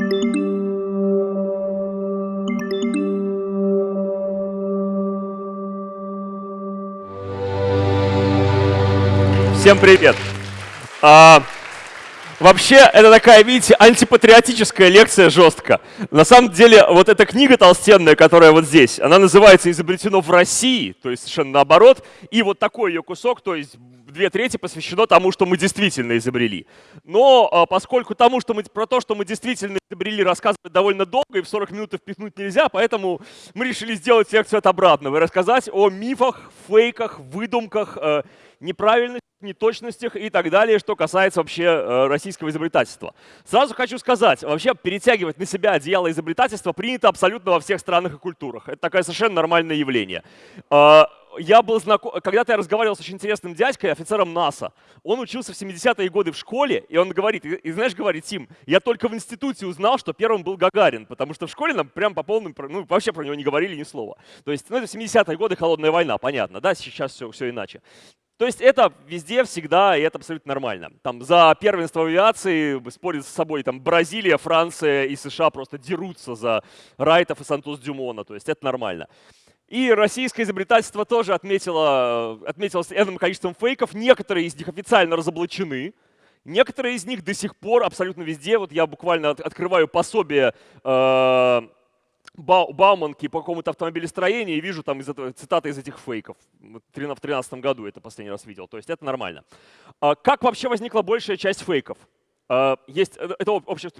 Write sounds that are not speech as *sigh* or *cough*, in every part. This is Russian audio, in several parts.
Всем привет! А, вообще, это такая, видите, антипатриотическая лекция жестко. На самом деле, вот эта книга толстенная, которая вот здесь, она называется «Изобретено в России», то есть совершенно наоборот. И вот такой ее кусок, то есть две трети посвящено тому, что мы действительно изобрели. Но а, поскольку тому, что мы, про то, что мы действительно изобрели, рассказывать довольно долго, и в 40 минут впихнуть нельзя, поэтому мы решили сделать лекцию от обратного и рассказать о мифах, фейках, выдумках, э, неправильностях, неточностях и так далее, что касается вообще э, российского изобретательства. Сразу хочу сказать, вообще перетягивать на себя одеяло изобретательства принято абсолютно во всех странах и культурах. Это такое совершенно нормальное явление. Я был знаком, когда-то я разговаривал с очень интересным дядькой, офицером НАСА. Он учился в 70-е годы в школе, и он говорит, и, и знаешь, говорит, Тим, я только в институте узнал, что первым был Гагарин, потому что в школе нам прям по полным, ну вообще про него не говорили ни слова. То есть, ну это 70-е годы, холодная война, понятно, да, сейчас все, все иначе. То есть это везде, всегда, и это абсолютно нормально. Там за первенство авиации спорят с собой там Бразилия, Франция и США просто дерутся за Райтов и Сантос-Дюмона, то есть это нормально. И российское изобретательство тоже отметило, отметилось энным количеством фейков. Некоторые из них официально разоблачены, некоторые из них до сих пор абсолютно везде. Вот я буквально открываю пособие э, Бауманки по какому-то автомобилестроению и вижу там из этого, цитаты из этих фейков. В 2013 году это последний раз видел. То есть это нормально. А как вообще возникла большая часть фейков? А, есть, э, это общая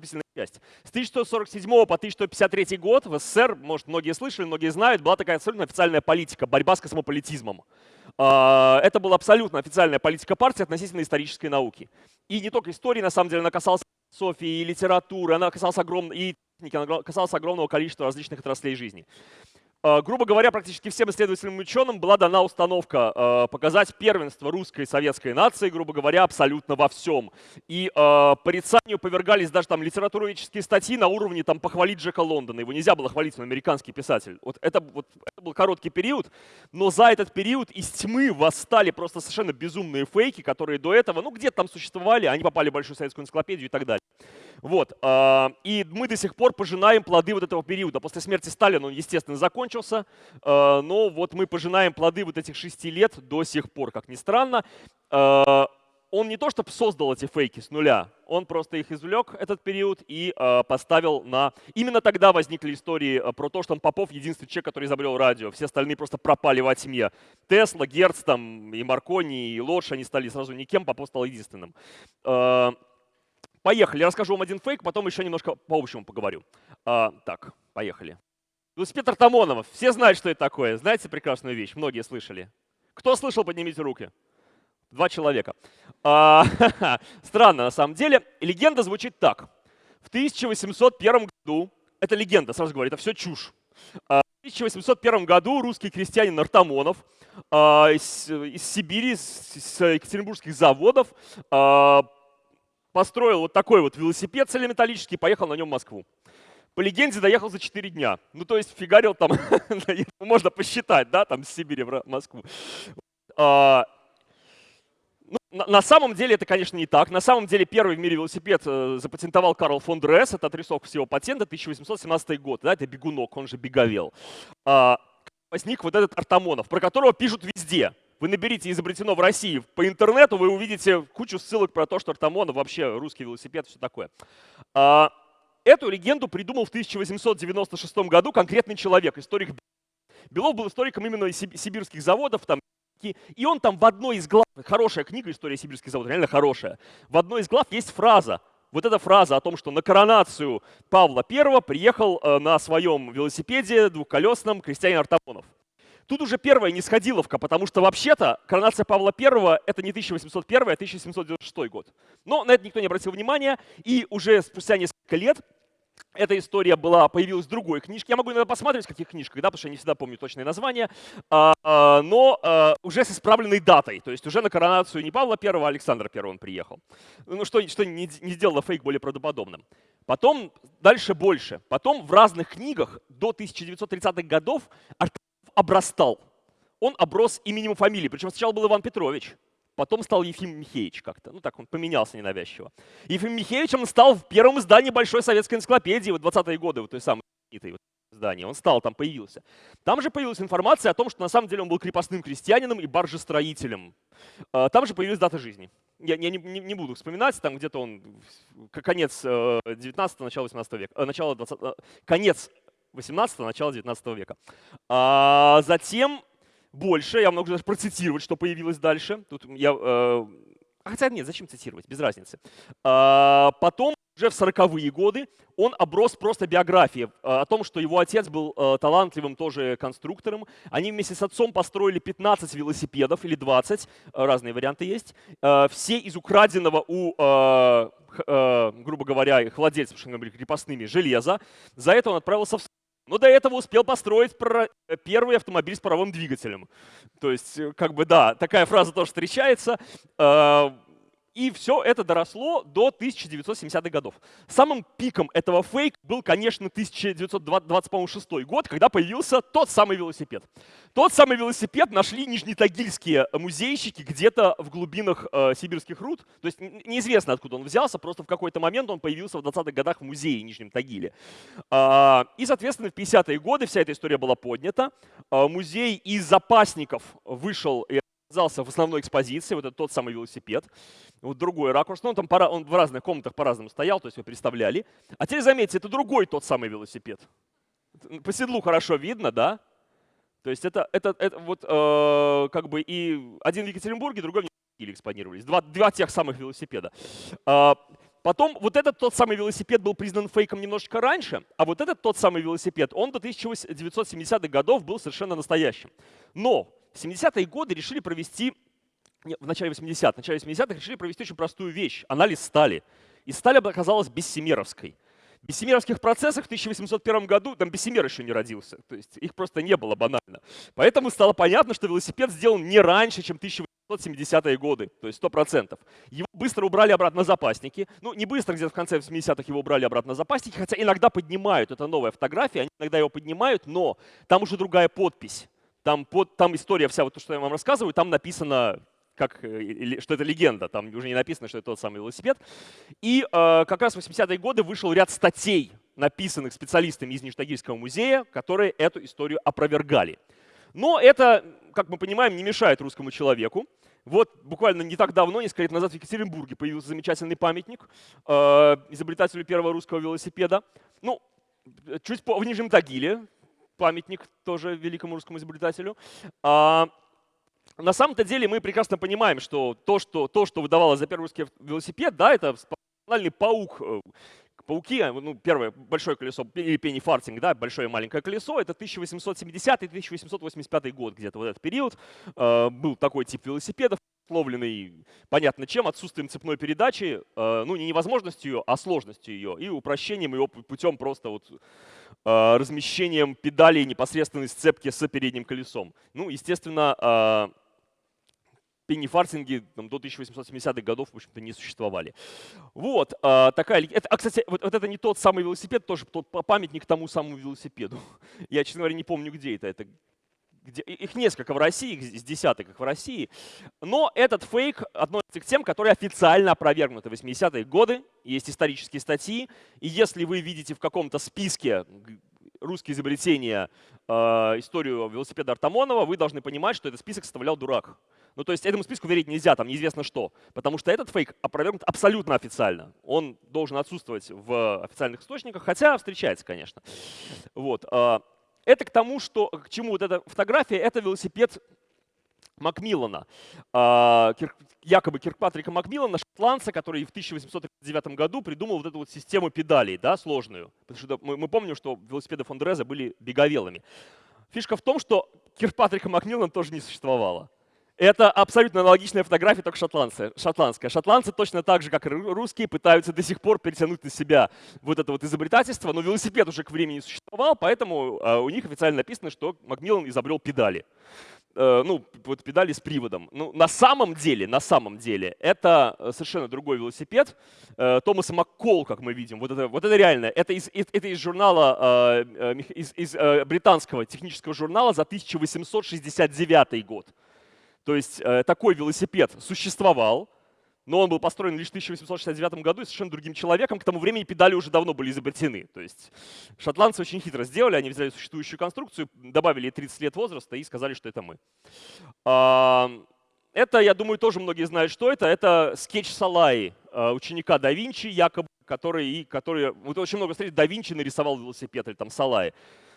часть. С 1147 по 1153 год в СССР, может, многие слышали, многие знают, была такая абсолютно официальная политика, борьба с космополитизмом. А, это была абсолютно официальная политика партии относительно исторической науки. И не только истории, на самом деле, она касалась философии и литературы, она касалась огромной, и она касалась огромного количества различных отраслей жизни. А, грубо говоря, практически всем исследовательным ученым была дана установка а, показать первенство русской и советской нации, грубо говоря, абсолютно во всем. И э, порицанию повергались даже там литературоведческие статьи на уровне там похвалить Джека Лондона. Его нельзя было хвалить, он американский писатель. Вот это, вот, это был короткий период, но за этот период из тьмы восстали просто совершенно безумные фейки, которые до этого, ну где-то там существовали, они попали в Большую советскую энциклопедию и так далее. Вот. И мы до сих пор пожинаем плоды вот этого периода. После смерти Сталина он, естественно, закончился закончился, э, но вот мы пожинаем плоды вот этих шести лет до сих пор, как ни странно. Э, он не то чтобы создал эти фейки с нуля, он просто их извлек, этот период, и э, поставил на... Именно тогда возникли истории про то, что он Попов единственный человек, который изобрел радио. Все остальные просто пропали во тьме. Тесла, Герц, там, и Маркони, и Лодж, они стали сразу никем, Попов стал единственным. Поехали, расскажу вам один фейк, потом еще немножко по общему поговорю. Так, поехали. Велосипед Артамонова. Все знают, что это такое. Знаете прекрасную вещь? Многие слышали. Кто слышал, поднимите руки. Два человека. А, *laughs* странно, на самом деле. Легенда звучит так. В 1801 году, это легенда, сразу говорю, это все чушь. А, в 1801 году русский крестьянин Артамонов а, из, из Сибири, с екатеринбургских заводов, построил вот такой вот велосипед целеметаллический и поехал на нем в Москву по легенде доехал за 4 дня. Ну, то есть фигарил там, *laughs* можно посчитать, да, там с Сибири в Москву. А, ну, на, на самом деле это, конечно, не так. На самом деле первый в мире велосипед э, запатентовал Карл фон Дресс. Это отрисовка всего патента, 1817 год. Да, это бегунок, он же беговел. А, возник вот этот Артамонов, про которого пишут везде. Вы наберите «изобретено в России» по интернету, вы увидите кучу ссылок про то, что Артамонов вообще русский велосипед, все такое. А, Эту легенду придумал в 1896 году конкретный человек, историк Белов был историком именно сибирских заводов, там, и он там в одной из глав, хорошая книга «История сибирских заводов», реально хорошая, в одной из глав есть фраза, вот эта фраза о том, что на коронацию Павла I приехал э, на своем велосипеде двухколесном крестьянин Артамонов. Тут уже первая нисходиловка, потому что вообще-то коронация Павла I — это не 1801, а 1796 год. Но на это никто не обратил внимания, и уже спустя несколько лет эта история была, появилась в другой книжке. Я могу иногда посмотреть, в каких книжках, да, потому что я не всегда помню точное название, а, а, но а, уже с исправленной датой. То есть уже на коронацию не Павла I, а Александра I он приехал. Ну, что, что не, не сделало фейк более правдоподобным. Потом дальше больше. Потом в разных книгах до 1930-х годов обрастал. Он оброс именем и фамилией. Причем сначала был Иван Петрович, потом стал Ефим Михеевич как-то. Ну так, он поменялся ненавязчиво. Ефим Михеевич он стал в первом издании Большой советской энциклопедии в 20-е годы, вот той самой вот, издании. Он стал, там появился. Там же появилась информация о том, что на самом деле он был крепостным крестьянином и баржестроителем. А, там же появилась дата жизни. Я, не, не, не буду вспоминать, там где-то он конец 19 начало 18 века, э, начало 20, э, конец 18 начало 19 века. А затем больше, я могу даже процитировать, что появилось дальше. Тут я, э, хотя нет, зачем цитировать, без разницы. А, потом уже в 40-е годы он оброс просто биографией э, о том, что его отец был э, талантливым тоже конструктором. Они вместе с отцом построили 15 велосипедов или 20, э, разные варианты есть. Все из украденного у, грубо говоря, их владельцев, крепостными, железа. За это он отправился в но до этого успел построить первый автомобиль с паровым двигателем. То есть, как бы, да, такая фраза тоже встречается. И все это доросло до 1970-х годов. Самым пиком этого фейка был, конечно, 1926 год, когда появился тот самый велосипед. Тот самый велосипед нашли нижнетагильские музейщики где-то в глубинах э, сибирских руд. То есть неизвестно, откуда он взялся, просто в какой-то момент он появился в 20-х годах в музее в Нижнем Тагиле. Э, и, соответственно, в 50-е годы вся эта история была поднята. Э, музей из запасников вышел оказался в основной экспозиции, вот это тот самый велосипед. Вот другой ракурс, ну он там пора, он в разных комнатах по-разному стоял, то есть вы представляли. А теперь заметьте, это другой тот самый велосипед. По седлу хорошо видно, да? То есть это, это, это вот э, как бы и один в Екатеринбурге, другой в Нью-Йорке экспонировались. Два, два тех самых велосипеда. Э, потом вот этот тот самый велосипед был признан фейком немножечко раньше, а вот этот тот самый велосипед, он до 1970-х годов был совершенно настоящим. Но в 70-е годы решили провести, в начале 80-х, в начале 80-х решили провести очень простую вещь – анализ стали. И сталь оказалась бессемеровской. В бессемеровских процессах в 1801 году там бессемер еще не родился, то есть их просто не было банально. Поэтому стало понятно, что велосипед сделан не раньше, чем 1870-е годы, то есть 100%. Его быстро убрали обратно запасники. Ну, не быстро, где-то в конце 80-х его убрали обратно запасники, хотя иногда поднимают, это новая фотография, они иногда его поднимают, но там уже другая подпись. Там, под, там история вся, вот то, что я вам рассказываю, там написано, как, э, что это легенда, там уже не написано, что это тот самый велосипед. И э, как раз в 80-е годы вышел ряд статей, написанных специалистами из Нижнетагильского музея, которые эту историю опровергали. Но это, как мы понимаем, не мешает русскому человеку. Вот буквально не так давно, несколько лет назад в Екатеринбурге появился замечательный памятник э, изобретателю первого русского велосипеда. Ну, чуть по, в Нижнем Тагиле, памятник тоже великому русскому изобретателю. А, на самом-то деле мы прекрасно понимаем, что то, что, то, что выдавалось за первый русский велосипед, да, это специальный паук, э, пауки, ну, первое большое колесо, или пенни-фартинг, да, большое и маленькое колесо, это 1870-1885 год, где-то вот этот период. Э, был такой тип велосипедов, условленный, понятно чем, отсутствием цепной передачи, э, ну, не невозможностью а сложностью ее, и упрощением ее путем просто вот Э, размещением педалей непосредственной сцепки с передним колесом. Ну, естественно, э, пеннифартинги там, до 1870-х годов, в общем-то, не существовали. Вот, э, такая... Это, а, кстати, вот, вот это не тот самый велосипед, тоже тот памятник тому самому велосипеду. *laughs* Я, честно говоря, не помню, где это. Это где, их несколько в России, их с десяток их в России. Но этот фейк относится к тем, которые официально опровергнуты в 80-е годы. Есть исторические статьи. И если вы видите в каком-то списке русские изобретения э, историю велосипеда Артамонова, вы должны понимать, что этот список составлял дурак. Ну, то есть этому списку верить нельзя, там неизвестно что. Потому что этот фейк опровергнут абсолютно официально. Он должен отсутствовать в официальных источниках, хотя встречается, конечно. Вот. Это к тому, что, к чему вот эта фотография, это велосипед Макмиллана, а, якобы Киркпатрика Макмиллана, шотландца, который в 1809 году придумал вот эту вот систему педалей, да, сложную. Потому что мы, помним, что велосипеды Фондереза были беговелыми. Фишка в том, что Киркпатрика Макмиллана тоже не существовало. Это абсолютно аналогичная фотография, только шотландская. Шотландцы точно так же, как и русские, пытаются до сих пор перетянуть на себя вот это вот изобретательство, но велосипед уже к времени существовал, поэтому а, у них официально написано, что Макмиллан изобрел педали. Э, ну, вот педали с приводом. Ну, на самом деле, на самом деле, это э, совершенно другой велосипед. Э, Томаса Маккол, как мы видим, вот это, вот это реально, это из, это из журнала, из, из британского технического журнала за 1869 год. То есть э, такой велосипед существовал, но он был построен лишь в 1869 году и совершенно другим человеком. К тому времени педали уже давно были изобретены. То есть шотландцы очень хитро сделали, они взяли существующую конструкцию, добавили 30 лет возраста и сказали, что это мы. Это, я думаю, тоже многие знают, что это. Это скетч Салаи, э, ученика да Винчи, якобы, который, который вот очень много встреч да Винчи нарисовал велосипед или там Салаи.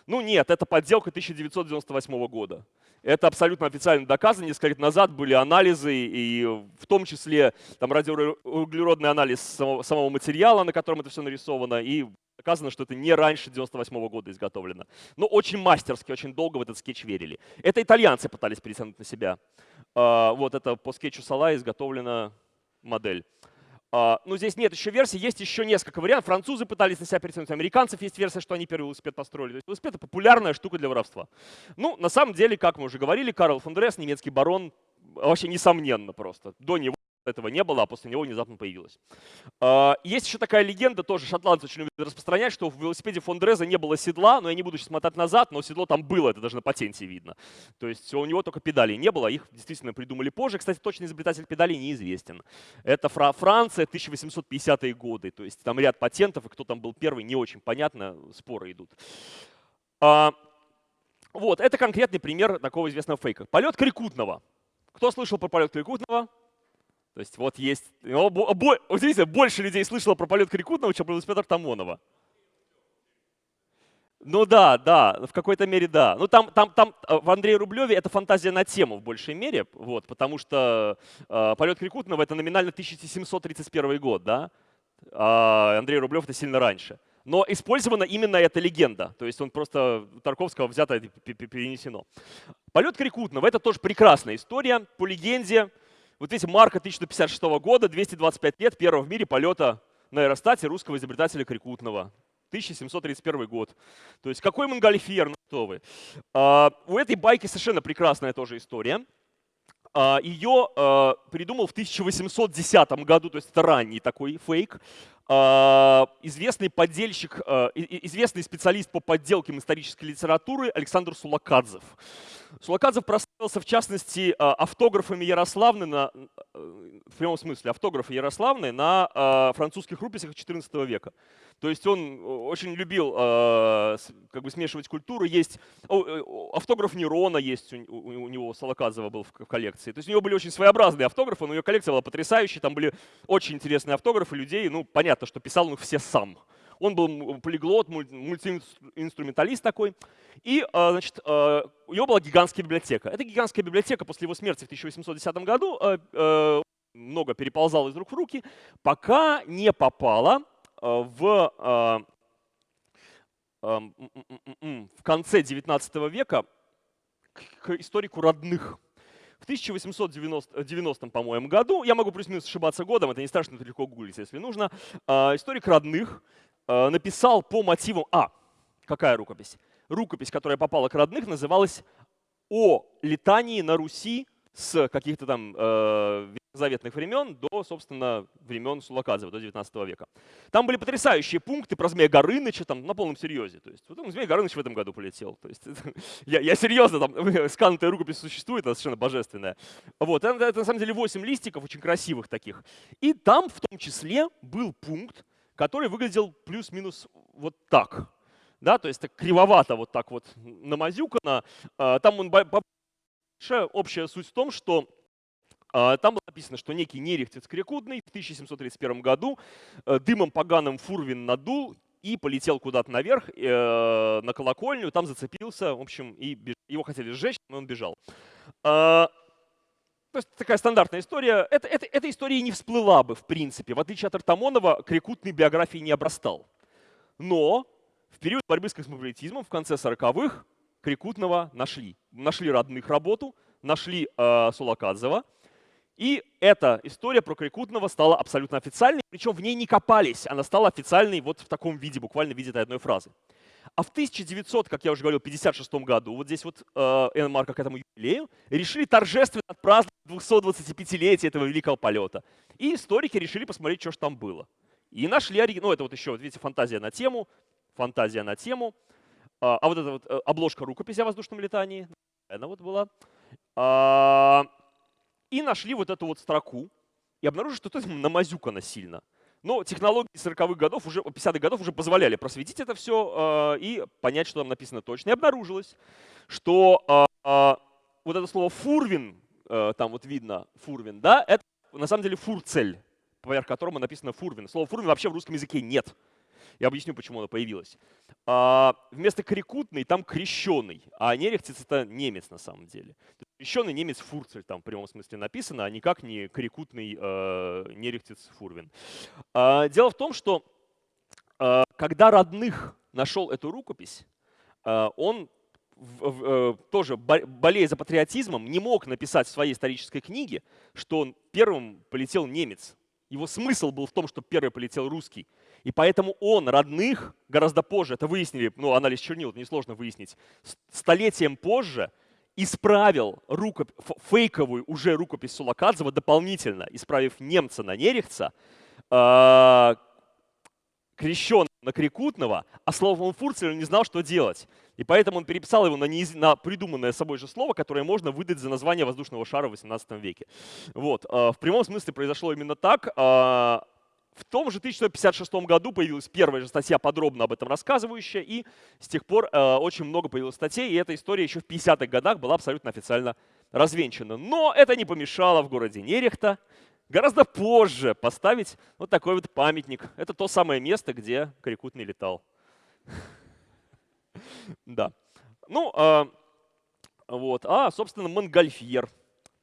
Ну нет, это подделка 1998 года. Это абсолютно официально доказано. Несколько лет назад были анализы, и в том числе там радиоуглеродный анализ самого, материала, на котором это все нарисовано, и доказано, что это не раньше 98 года изготовлено. Но очень мастерски, очень долго в этот скетч верили. Это итальянцы пытались перетянуть на себя. А, вот это по скетчу Сала изготовлена модель. А, ну, здесь нет еще версий, есть еще несколько вариантов. Французы пытались на себя перетянуть, американцев есть версия, что они первый велосипед построили. То есть велосипед — это популярная штука для воровства. Ну, на самом деле, как мы уже говорили, Карл фон Дресс, немецкий барон, вообще несомненно просто. До него этого не было, а после него внезапно появилось. А, есть еще такая легенда, тоже шотландцы очень любят распространять, что в велосипеде Фондреза не было седла, но я не буду сейчас смотреть назад, но седло там было, это даже на патенте видно. То есть у него только педалей не было, их действительно придумали позже. Кстати, точный изобретатель педалей неизвестен. Это Франция, 1850-е годы, то есть там ряд патентов, и кто там был первый, не очень понятно, споры идут. А, вот, это конкретный пример такого известного фейка. Полет Крикутного. Кто слышал про полет Крикутного? То есть вот есть, удивительно, больше людей слышало про полет Крикутного, чем про велосипед Тамонова. Ну да, да, в какой-то мере да. Ну там, там, там э, в Андрее Рублеве это фантазия на тему в большей мере, вот, потому что э, полет Крикутного это номинально 1731 год, да, а Андрей Рублев это сильно раньше. Но использована именно эта легенда, то есть он просто Тарковского взято перенесено. Полет Крикутного это тоже прекрасная история, по легенде, вот видите, марка 1156 года, 225 лет первого в мире полета на аэростате русского изобретателя Крикутного. 1731 год. То есть какой Монгольфьер, ну что вы. А, у этой байки совершенно прекрасная тоже история. А, ее а, придумал в 1810 году, то есть это ранний такой фейк, а, известный поддельщик, а, известный специалист по подделкам исторической литературы Александр Сулакадзев. Сулакадзев прославился, в частности, а, автографами Ярославны, на, в прямом смысле, автографы Ярославны на французских рукописях XIV века. То есть он очень любил как бы смешивать культуры. Есть э, автограф Нерона есть у, у, у него, Солоказова был в коллекции. То есть у него были очень своеобразные автографы, но ее коллекция была потрясающей. Там были очень интересные автографы людей. Ну, понятно, что писал он их все сам. Он был полиглот, мультиинструменталист такой. И, значит, у него была гигантская библиотека. Эта гигантская библиотека после его смерти в 1810 году много переползала из рук в руки, пока не попала в, в конце 19 века к историку родных. В 1890, по-моему, году, я могу плюс-минус ошибаться годом, это не страшно, это легко гуглить, если нужно, историк родных написал по мотивам... А, какая рукопись? Рукопись, которая попала к родных, называлась «О летании на Руси с каких-то там э, заветных времен до, собственно, времен Сулаказова, до 19 века. Там были потрясающие пункты про Змея Горыныча, там на полном серьезе. То есть, вот Змей Горыныч в этом году полетел. То есть, *laughs* я, я серьезно, там *laughs* сканутая рукопись существует, она совершенно божественная. Вот, это, это на самом деле 8 листиков, очень красивых таких. И там в том числе был пункт, который выглядел плюс-минус вот так. Да, то есть так кривовато вот так вот намазюкано. А, там он Общая суть в том, что а, там было написано, что некий Нерехтец Крикудный в 1731 году э, дымом поганым Фурвин надул и полетел куда-то наверх, э, на колокольню, там зацепился, в общем, и его хотели сжечь, но он бежал. А, то есть такая стандартная история. Это, это, эта история не всплыла бы, в принципе. В отличие от Артамонова, Крикутный биографией не обрастал. Но в период борьбы с космополитизмом в конце 40-х Крикутного нашли. Нашли родных работу, нашли э, Сулакадзева. И эта история про Крикутного стала абсолютно официальной, причем в ней не копались, она стала официальной вот в таком виде, буквально в виде этой одной фразы. А в 1900, как я уже говорил, 56 году, вот здесь вот э, Энмарка к этому юбилею, решили торжественно отпраздновать 225-летие этого великого полета. И историки решили посмотреть, что же там было. И нашли оригинал, ну это вот еще, вот видите, фантазия на тему, фантазия на тему. А, а вот эта вот э, обложка рукописи о воздушном летании, она вот была. А, И нашли вот эту вот строку, и обнаружили, что это *laughs* намазюкано сильно. Но технологии 40-х годов, уже 50-х годов уже позволяли просветить это все э, и понять, что там написано точно. И обнаружилось, что э, вот это слово «фурвин», э, там вот видно «фурвин», да, это на самом деле фурцель, поверх которого написано «фурвин». Слово «фурвин» вообще в русском языке нет. Я объясню, почему оно появилось. А, вместо крикутный там крещеный, а нерехтиц это немец на самом деле. Крещеный немец Фурцель там в прямом смысле написано, а никак не крикутный э, нерехтиц Фурвин. А, дело в том, что э, когда родных нашел эту рукопись, э, он тоже болея за патриотизмом, не мог написать в своей исторической книге, что он первым полетел немец. Его смысл был в том, что первый полетел русский. И поэтому он родных гораздо позже, это выяснили, ну, анализ чернил, это несложно выяснить, столетием позже исправил рукоп... фейковую уже рукопись Сулакадзева дополнительно, исправив немца на нерехца, э на Крикутного, а словом Фурцель не знал, что делать. И поэтому он переписал его на, неиз... на придуманное собой же слово, которое можно выдать за название воздушного шара в 18 веке. Вот. В прямом смысле произошло именно так. В том же 1956 году появилась первая же статья, подробно об этом рассказывающая, и с тех пор э, очень много появилось статей, и эта история еще в 50-х годах была абсолютно официально развенчана. Но это не помешало в городе Нерехта гораздо позже поставить вот такой вот памятник. Это то самое место, где Крикутный летал. *laughs* Да. Ну, а, вот. А, собственно, Монгольфьер.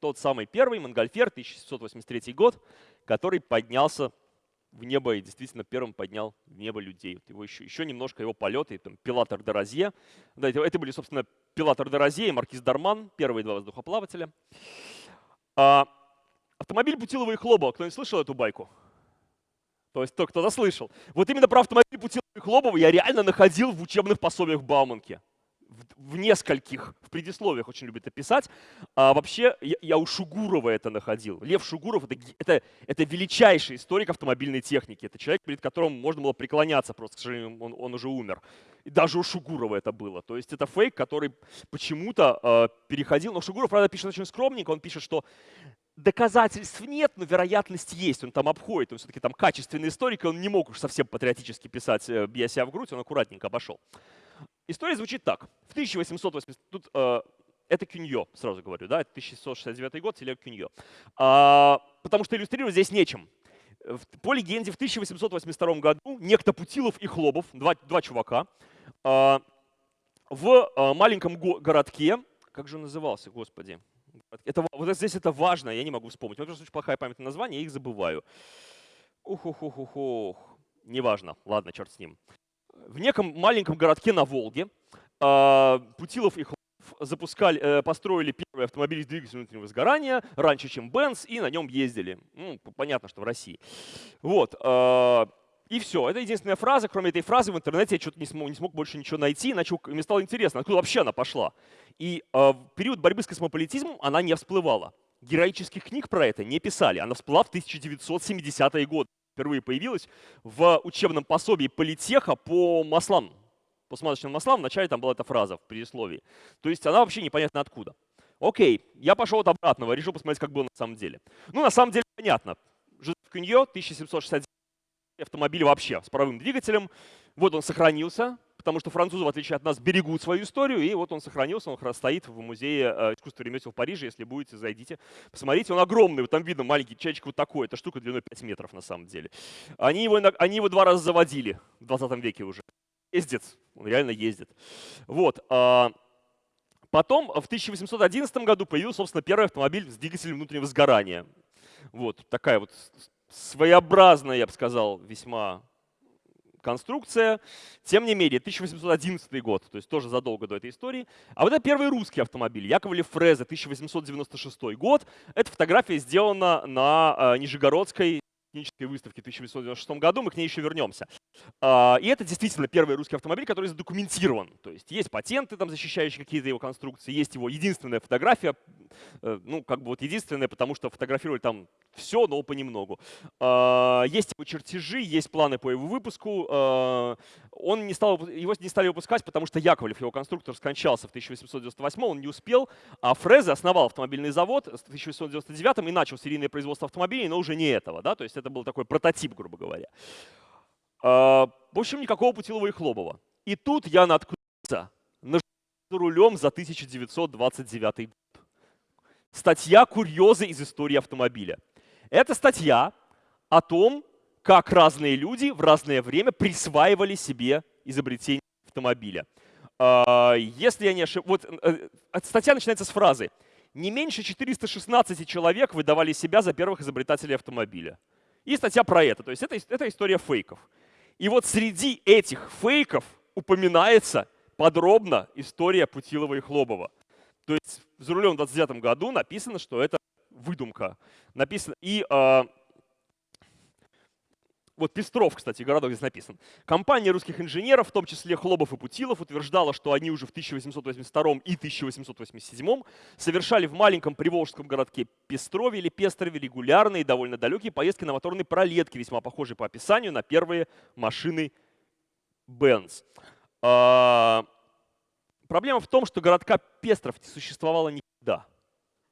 Тот самый первый Монгольфьер, 1783 год, который поднялся в небо и действительно первым поднял в небо людей. Вот его еще, еще немножко его полеты, там, Пилатор де. Да, это, это были, собственно, Пилатор де и Маркиз Дарман, первые два воздухоплавателя. А, автомобиль Путилова и Хлобова. Кто-нибудь слышал эту байку? То есть кто-то слышал. Вот именно про автомобиль Путилова и Хлобова я реально находил в учебных пособиях Бауманки в нескольких, в предисловиях очень любит это писать. А вообще я, я у Шугурова это находил. Лев Шугуров это, это, это величайший историк автомобильной техники. Это человек, перед которым можно было преклоняться просто, к сожалению, он, он уже умер. И даже у Шугурова это было. То есть это фейк, который почему-то э, переходил. Но Шугуров, правда, пишет очень скромненько. Он пишет, что доказательств нет, но вероятность есть. Он там обходит, он все-таки там качественный историк, и он не мог уж совсем патриотически писать, э, бья себя в грудь, он аккуратненько обошел. История звучит так. В 1880... Тут э, это Кюньо, сразу говорю, да, это 1669 год, Селег Кюньо. А, потому что иллюстрировать здесь нечем. По легенде, в 1882 году некто Путилов и Хлобов, два, два чувака, а, в а, маленьком городке, как же он назывался, господи, это, вот здесь это важно, я не могу вспомнить. Вот просто очень плохая память на название, я их забываю. Ух-ух-ух-ух-ух. Неважно, ладно, черт с ним в неком маленьком городке на Волге а, Путилов и Хлопов запускали, э, построили первый автомобиль с двигателем внутреннего сгорания раньше, чем Бенц, и на нем ездили. Ну, понятно, что в России. Вот. А, и все. Это единственная фраза. Кроме этой фразы в интернете я что-то не смог, не смог больше ничего найти, иначе мне стало интересно, откуда вообще она пошла. И в период борьбы с космополитизмом она не всплывала. Героических книг про это не писали. Она всплыла в 1970-е годы впервые появилась в учебном пособии политеха по маслам, по смазочным маслам. Вначале там была эта фраза в предисловии. То есть она вообще непонятно откуда. Окей, я пошел от обратного, решил посмотреть, как было на самом деле. Ну, на самом деле, понятно. Жозеф Кюньо, 1769 автомобиль вообще с паровым двигателем. Вот он сохранился, потому что французы, в отличие от нас, берегут свою историю, и вот он сохранился, он стоит в музее э, искусства ремесел в Париже, если будете, зайдите, посмотрите, он огромный, вот там видно маленький чайчик вот такой, эта штука длиной 5 метров на самом деле. Они его, они его два раза заводили в 20 веке уже. Ездит, он реально ездит. Вот. А, потом в 1811 году появился, собственно, первый автомобиль с двигателем внутреннего сгорания. Вот такая вот своеобразная, я бы сказал, весьма конструкция. Тем не менее, 1811 год, то есть тоже задолго до этой истории. А вот это первый русский автомобиль, Яковлев Фрезе, 1896 год. Эта фотография сделана на э, Нижегородской технической выставке в 1896 году, мы к ней еще вернемся. А, и это действительно первый русский автомобиль, который задокументирован. То есть есть патенты, там, защищающие какие-то его конструкции, есть его единственная фотография, э, ну, как бы вот единственная, потому что фотографировали там все, но понемногу. А, есть его чертежи, есть планы по его выпуску. А, он не стал, его не стали выпускать, потому что Яковлев, его конструктор, скончался в 1898 он не успел, а Фрезе основал автомобильный завод в 1899 и начал серийное производство автомобилей, но уже не этого. Да? То есть это был такой прототип, грубо говоря. А, в общем, никакого Путилова и Хлобова. И тут я наткнулся на рулем за 1929 год. Статья «Курьезы из истории автомобиля». Это статья о том, как разные люди в разное время присваивали себе изобретение автомобиля. А, если я не ошибаюсь, вот э, статья начинается с фразы «Не меньше 416 человек выдавали себя за первых изобретателей автомобиля». И статья про это, то есть это, это история фейков. И вот среди этих фейков упоминается подробно история Путилова и Хлобова. То есть за рулем в 29 году написано, что это выдумка. Написано, и э, вот Пестров, кстати, городок здесь написан. Компания русских инженеров, в том числе Хлобов и Путилов, утверждала, что они уже в 1882 и 1887 совершали в маленьком приволжском городке Пестрове или Пестрове регулярные, довольно далекие поездки на моторной пролетке, весьма похожие по описанию на первые машины Benz. А, проблема в том, что городка Пестров не существовало никогда.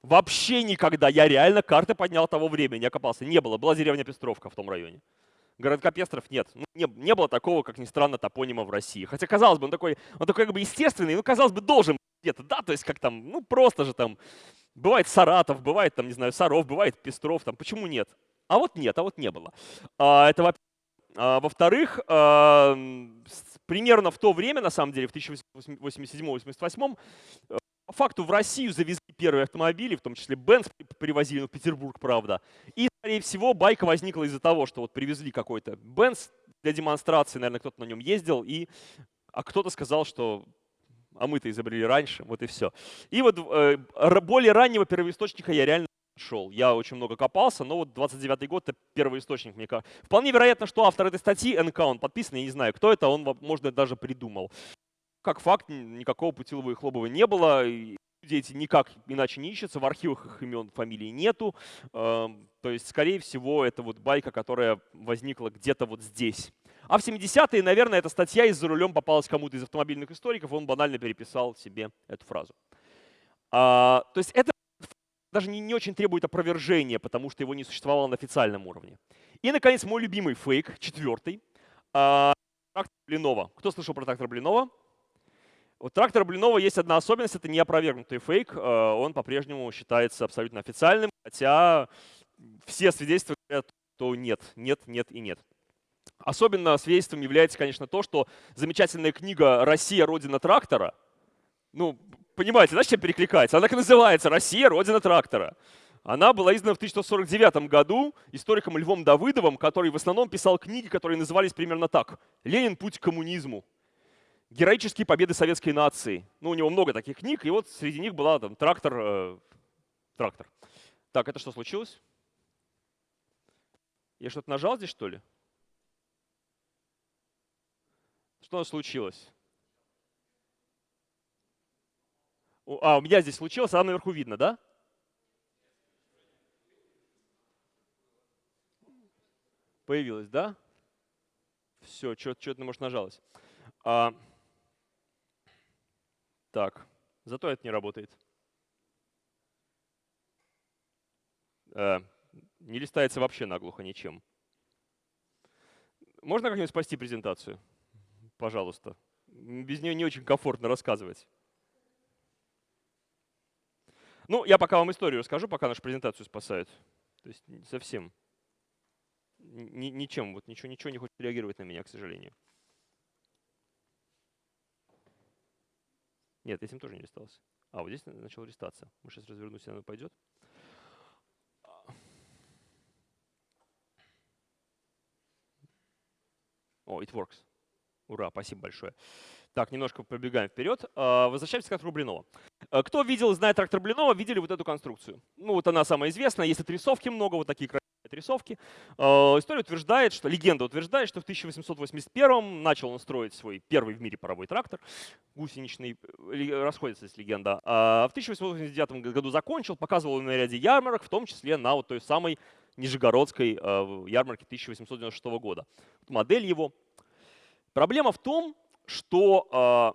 Вообще никогда. Я реально карты поднял того времени, я копался. Не было. Была деревня Пестровка в том районе городка Пестров нет. Ну, не, не было такого, как ни странно, топонима в России. Хотя, казалось бы, он такой, он такой как бы естественный, ну, казалось бы, должен где-то, да, то есть как там, ну, просто же там, бывает Саратов, бывает там, не знаю, Саров, бывает Пестров, там, почему нет? А вот нет, а вот не было. А, это во а, Во-вторых, а, примерно в то время, на самом деле, в 1887-88, по факту в Россию завезли первые автомобили, в том числе Бенц привозили, ну, в Петербург, правда. И, скорее всего, байка возникла из-за того, что вот привезли какой-то Бенц для демонстрации, наверное, кто-то на нем ездил, и, а кто-то сказал, что а мы-то изобрели раньше, вот и все. И вот э, более раннего первоисточника я реально шел. Я очень много копался, но вот 29 год — это первый источник, мне кажется. Вполне вероятно, что автор этой статьи, НК, он подписан, я не знаю, кто это, он, может, даже придумал как факт, никакого Путилова и Хлобова не было. Эти никак иначе не ищутся, в архивах их имен, фамилий нету. Эм, то есть, скорее всего, это вот байка, которая возникла где-то вот здесь. А в 70-е, наверное, эта статья из-за рулем попалась кому-то из автомобильных историков, он банально переписал себе эту фразу. А, то есть это даже не, не очень требует опровержения, потому что его не существовало на официальном уровне. И, наконец, мой любимый фейк, четвертый. А, трактор Блинова. Кто слышал про трактор Блинова? У трактора Блинова есть одна особенность, это не опровергнутый фейк, э, он по-прежнему считается абсолютно официальным, хотя все свидетельства говорят, что нет, нет, нет и нет. Особенно свидетельством является, конечно, то, что замечательная книга «Россия. Родина трактора», ну, понимаете, да, чем перекликается? Она так и называется «Россия. Родина трактора». Она была издана в 1949 году историком Львом Давыдовым, который в основном писал книги, которые назывались примерно так «Ленин. Путь к коммунизму», героические победы советской нации. Ну, у него много таких книг, и вот среди них была там трактор. Э, трактор. Так, это что случилось? Я что-то нажал здесь, что ли? Что случилось? А, у меня здесь случилось, а наверху видно, да? Появилось, да? Все, что-то, может, нажалось. А, так, зато это не работает. Э, не листается вообще наглухо ничем. Можно как-нибудь спасти презентацию? Пожалуйста. Без нее не очень комфортно рассказывать. Ну, я пока вам историю расскажу, пока нашу презентацию спасают. То есть совсем ничем, вот ничего, ничего не хочет реагировать на меня, к сожалению. Нет, этим тоже не листался. А, вот здесь начал листаться. Мы сейчас развернусь, оно пойдет. О, it works. Ура, спасибо большое. Так, немножко пробегаем вперед. А, возвращаемся к трактору Блинова. А, кто видел, знает трактор Блинова, видели вот эту конструкцию. Ну, вот она самая известная. Есть отрисовки много, вот такие отрисовки. Э, история утверждает, что легенда утверждает, что в 1881 начал он строить свой первый в мире паровой трактор, гусеничный, расходится здесь легенда. А в 1889 году закончил, показывал на ряде ярмарок, в том числе на вот той самой Нижегородской ярмарке 1896 года. Модель его. Проблема в том, что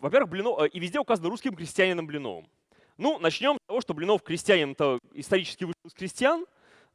во-первых, э, и везде указано русским крестьянином Блиновым. Ну, начнем с того, что Блинов крестьянин-то исторически вышел из крестьян,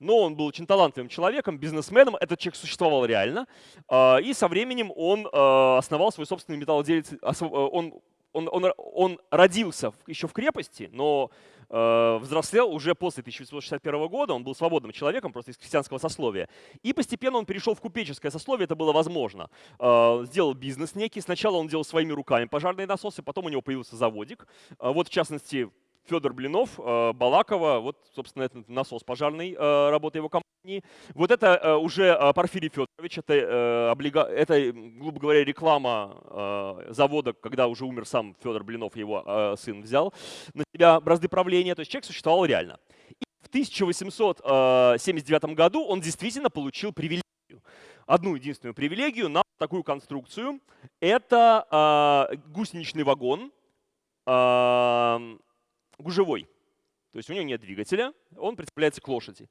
но он был очень талантливым человеком, бизнесменом, этот человек существовал реально. А, и со временем он э, основал свой собственный металлоделец, он он, он, он родился еще в крепости, но э, взрослел уже после 1861 года, он был свободным человеком, просто из крестьянского сословия. И постепенно он перешел в купеческое сословие, это было возможно. Э, сделал бизнес некий, сначала он делал своими руками пожарные насосы, потом у него появился заводик. Э, вот в частности, Федор Блинов, э, Балакова, вот, собственно, этот насос пожарный, э, работа его компании. Вот это э, уже Порфирий Федорович, это, облига... это, грубо говоря, реклама завода, когда уже умер сам Федор Блинов, его сын взял на себя бразды правления. То есть человек существовал реально. И в 1879 году он действительно получил привилегию. Одну единственную привилегию на такую конструкцию. Это гусеничный вагон, гужевой. То есть у него нет двигателя, он представляется к лошади.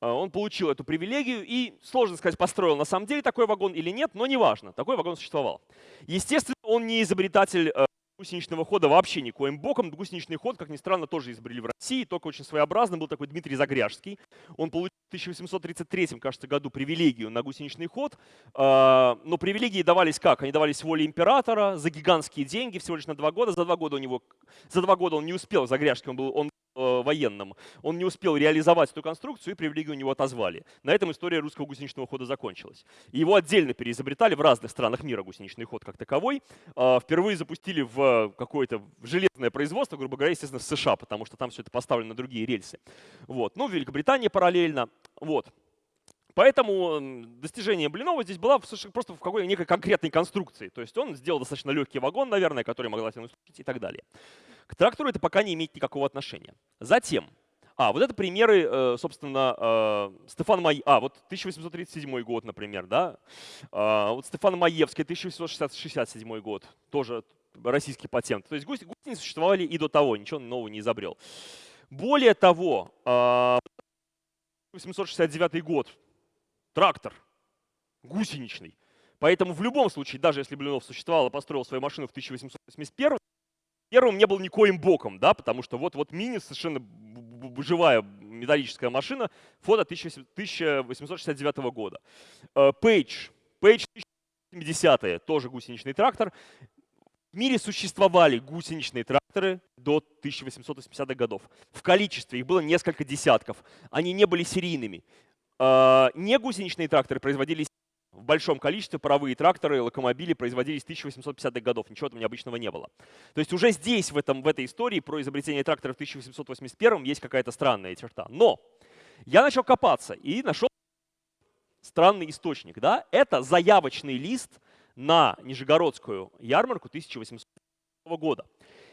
А, он получил эту привилегию и, сложно сказать, построил на самом деле такой вагон или нет, но неважно, такой вагон существовал. Естественно, он не изобретатель э, гусеничного хода вообще никоим боком. Гусеничный ход, как ни странно, тоже изобрели в России, только очень своеобразный. Был такой Дмитрий Загряжский. Он получил в 1833, кажется, году привилегию на гусеничный ход. А, но привилегии давались как? Они давались воле императора за гигантские деньги, всего лишь на два года. За два года у него, за два года он не успел, Загряжский, он был, он военным, он не успел реализовать эту конструкцию, и привилегию у него отозвали. На этом история русского гусеничного хода закончилась. Его отдельно переизобретали в разных странах мира гусеничный ход как таковой. А, впервые запустили в какое-то железное производство, грубо говоря, естественно, в США, потому что там все это поставлено на другие рельсы. Вот. Ну, в Великобритании параллельно. Вот. Поэтому достижение Блинова здесь было просто в какой-то некой конкретной конструкции. То есть он сделал достаточно легкий вагон, наверное, который могла тянуть и так далее. К трактору это пока не имеет никакого отношения. Затем, а, вот это примеры, э, собственно, э, Стефан Май... А, вот 1837 год, например, да. А, вот Стефан Маевский, 1867 год, тоже российский патент. То есть гусеницы существовали и до того, ничего нового не изобрел. Более того, 1869 а, год, трактор гусеничный. Поэтому в любом случае, даже если Блинов существовал и построил свою машину в 1881, первым не был никоим боком, да, потому что вот, вот мини совершенно живая металлическая машина, фото 1869 года. Пейдж, Пейдж 1070 тоже гусеничный трактор. В мире существовали гусеничные тракторы до 1880-х годов. В количестве их было несколько десятков. Они не были серийными. А, не гусеничные тракторы производились в большом количестве, паровые тракторы, локомобили производились с 1850-х годов. Ничего там необычного не было. То есть уже здесь, в, этом, в этой истории про изобретение трактора в 1881 есть какая-то странная черта. Но я начал копаться и нашел странный источник. Да? Это заявочный лист на Нижегородскую ярмарку 1800 года.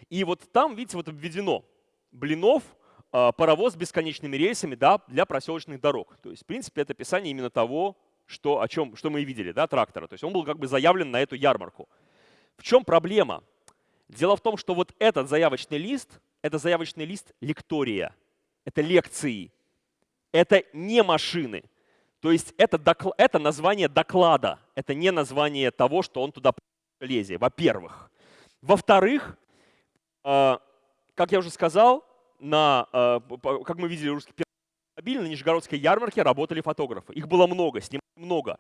И вот там, видите, вот обведено Блинов, а, паровоз с бесконечными рельсами да, для проселочных дорог. То есть, в принципе, это описание именно того, что, о чем, что мы и видели, да, трактора. То есть он был как бы заявлен на эту ярмарку. В чем проблема? Дело в том, что вот этот заявочный лист — это заявочный лист лектория. Это лекции. Это не машины. То есть это, докл это название доклада. Это не название того, что он туда лезет, во-первых. Во-вторых, э, как я уже сказал, на, э, как мы видели, русский автомобиль, на Нижегородской ярмарке работали фотографы. Их было много, снимали много.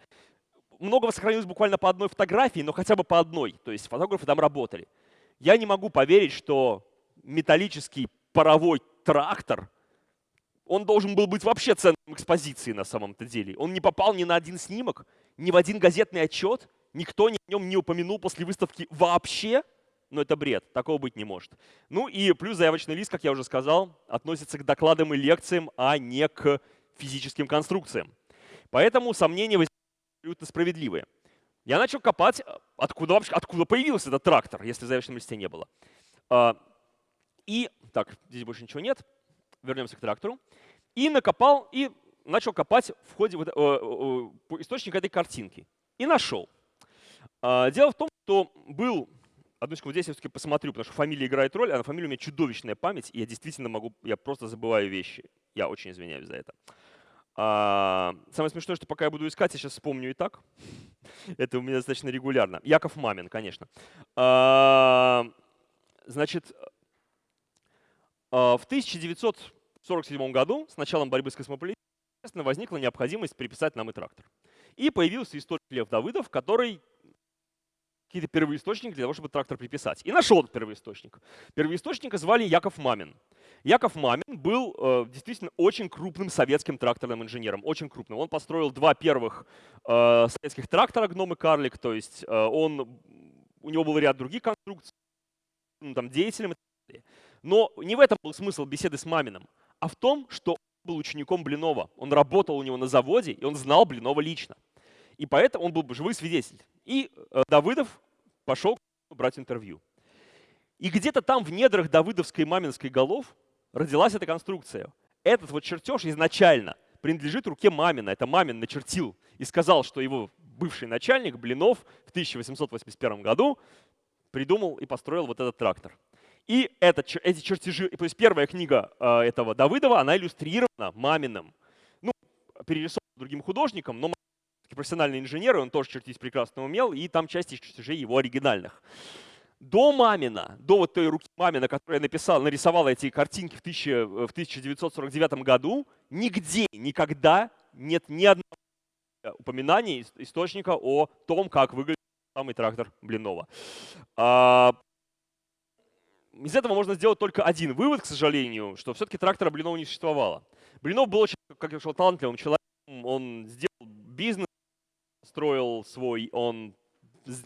Многого сохранилось буквально по одной фотографии, но хотя бы по одной. То есть фотографы там работали. Я не могу поверить, что металлический паровой трактор, он должен был быть вообще центром экспозиции на самом-то деле. Он не попал ни на один снимок, ни в один газетный отчет, никто о нем не упомянул после выставки вообще но это бред, такого быть не может. Ну и плюс заявочный лист, как я уже сказал, относится к докладам и лекциям, а не к физическим конструкциям. Поэтому сомнения абсолютно справедливые. Я начал копать, откуда, вообще, откуда появился этот трактор, если в заявочном листе не было. А, и, так, здесь больше ничего нет, вернемся к трактору. И накопал, и начал копать в ходе вот, э, э, источника этой картинки и нашел. Э, дело в том, что был Одну секунду, здесь я все-таки посмотрю, потому что фамилия играет роль, а на фамилию у меня чудовищная память, и я действительно могу, я просто забываю вещи. Я очень извиняюсь за это. А, самое смешное, что пока я буду искать, я сейчас вспомню и так. *laughs* это у меня достаточно регулярно. Яков Мамин, конечно. А, значит, а, в 1947 году, с началом борьбы с космополитизмом, возникла необходимость приписать нам и трактор. И появился историк Лев Давыдов, который какие-то первоисточники для того, чтобы трактор приписать. И нашел этот первоисточник. Первоисточника звали Яков Мамин. Яков Мамин был э, действительно очень крупным советским тракторным инженером, очень крупным. Он построил два первых э, советских трактора «Гном» и «Карлик», то есть э, он, у него был ряд других конструкций, ну, там, деятелем и так далее. Но не в этом был смысл беседы с Маминым, а в том, что он был учеником Блинова. Он работал у него на заводе, и он знал Блинова лично. И поэтому он был бы живой свидетель. И э, Давыдов пошел брать интервью. И где-то там в недрах давыдовской маминской голов родилась эта конструкция. Этот вот чертеж изначально принадлежит руке Мамина. Это Мамин начертил и сказал, что его бывший начальник Блинов в 1881 году придумал и построил вот этот трактор. И это, эти чертежи, то есть первая книга э, этого Давыдова, она иллюстрирована Маминым. Ну, перерисована другим художником, но профессиональный инженер, и он тоже чертить прекрасно умел, и там часть чертежей его оригинальных. До Мамина, до вот той руки Мамина, которая написал, нарисовала эти картинки в, 1000, в 1949 году, нигде, никогда нет ни одного упоминания источника о том, как выглядит самый трактор Блинова. А, из этого можно сделать только один вывод, к сожалению, что все-таки трактора Блинова не существовало. Блинов был очень, как я сказал, талантливым человеком, он сделал бизнес, строил свой, он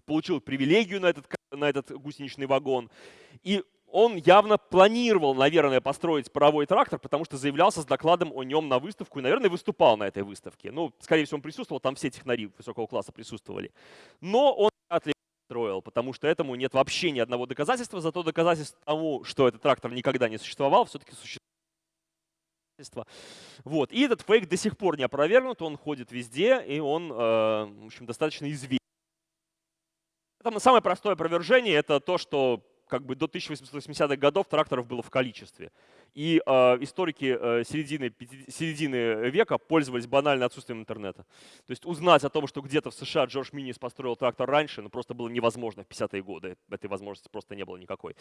получил привилегию на этот, на этот гусеничный вагон. И он явно планировал, наверное, построить паровой трактор, потому что заявлялся с докладом о нем на выставку и, наверное, выступал на этой выставке. Ну, скорее всего, он присутствовал, там все технари высокого класса присутствовали. Но он вряд строил, потому что этому нет вообще ни одного доказательства, зато доказательств тому, что этот трактор никогда не существовал, все-таки существует. Вот. И этот фейк до сих пор не опровергнут, он ходит везде, и он э, в общем, достаточно известен. Там самое простое опровержение — это то, что как бы до 1880-х годов тракторов было в количестве. И э, историки э, середины, середины века пользовались банально отсутствием интернета. То есть узнать о том, что где-то в США Джордж Минис построил трактор раньше, ну просто было невозможно в 50-е годы. Этой возможности просто не было никакой.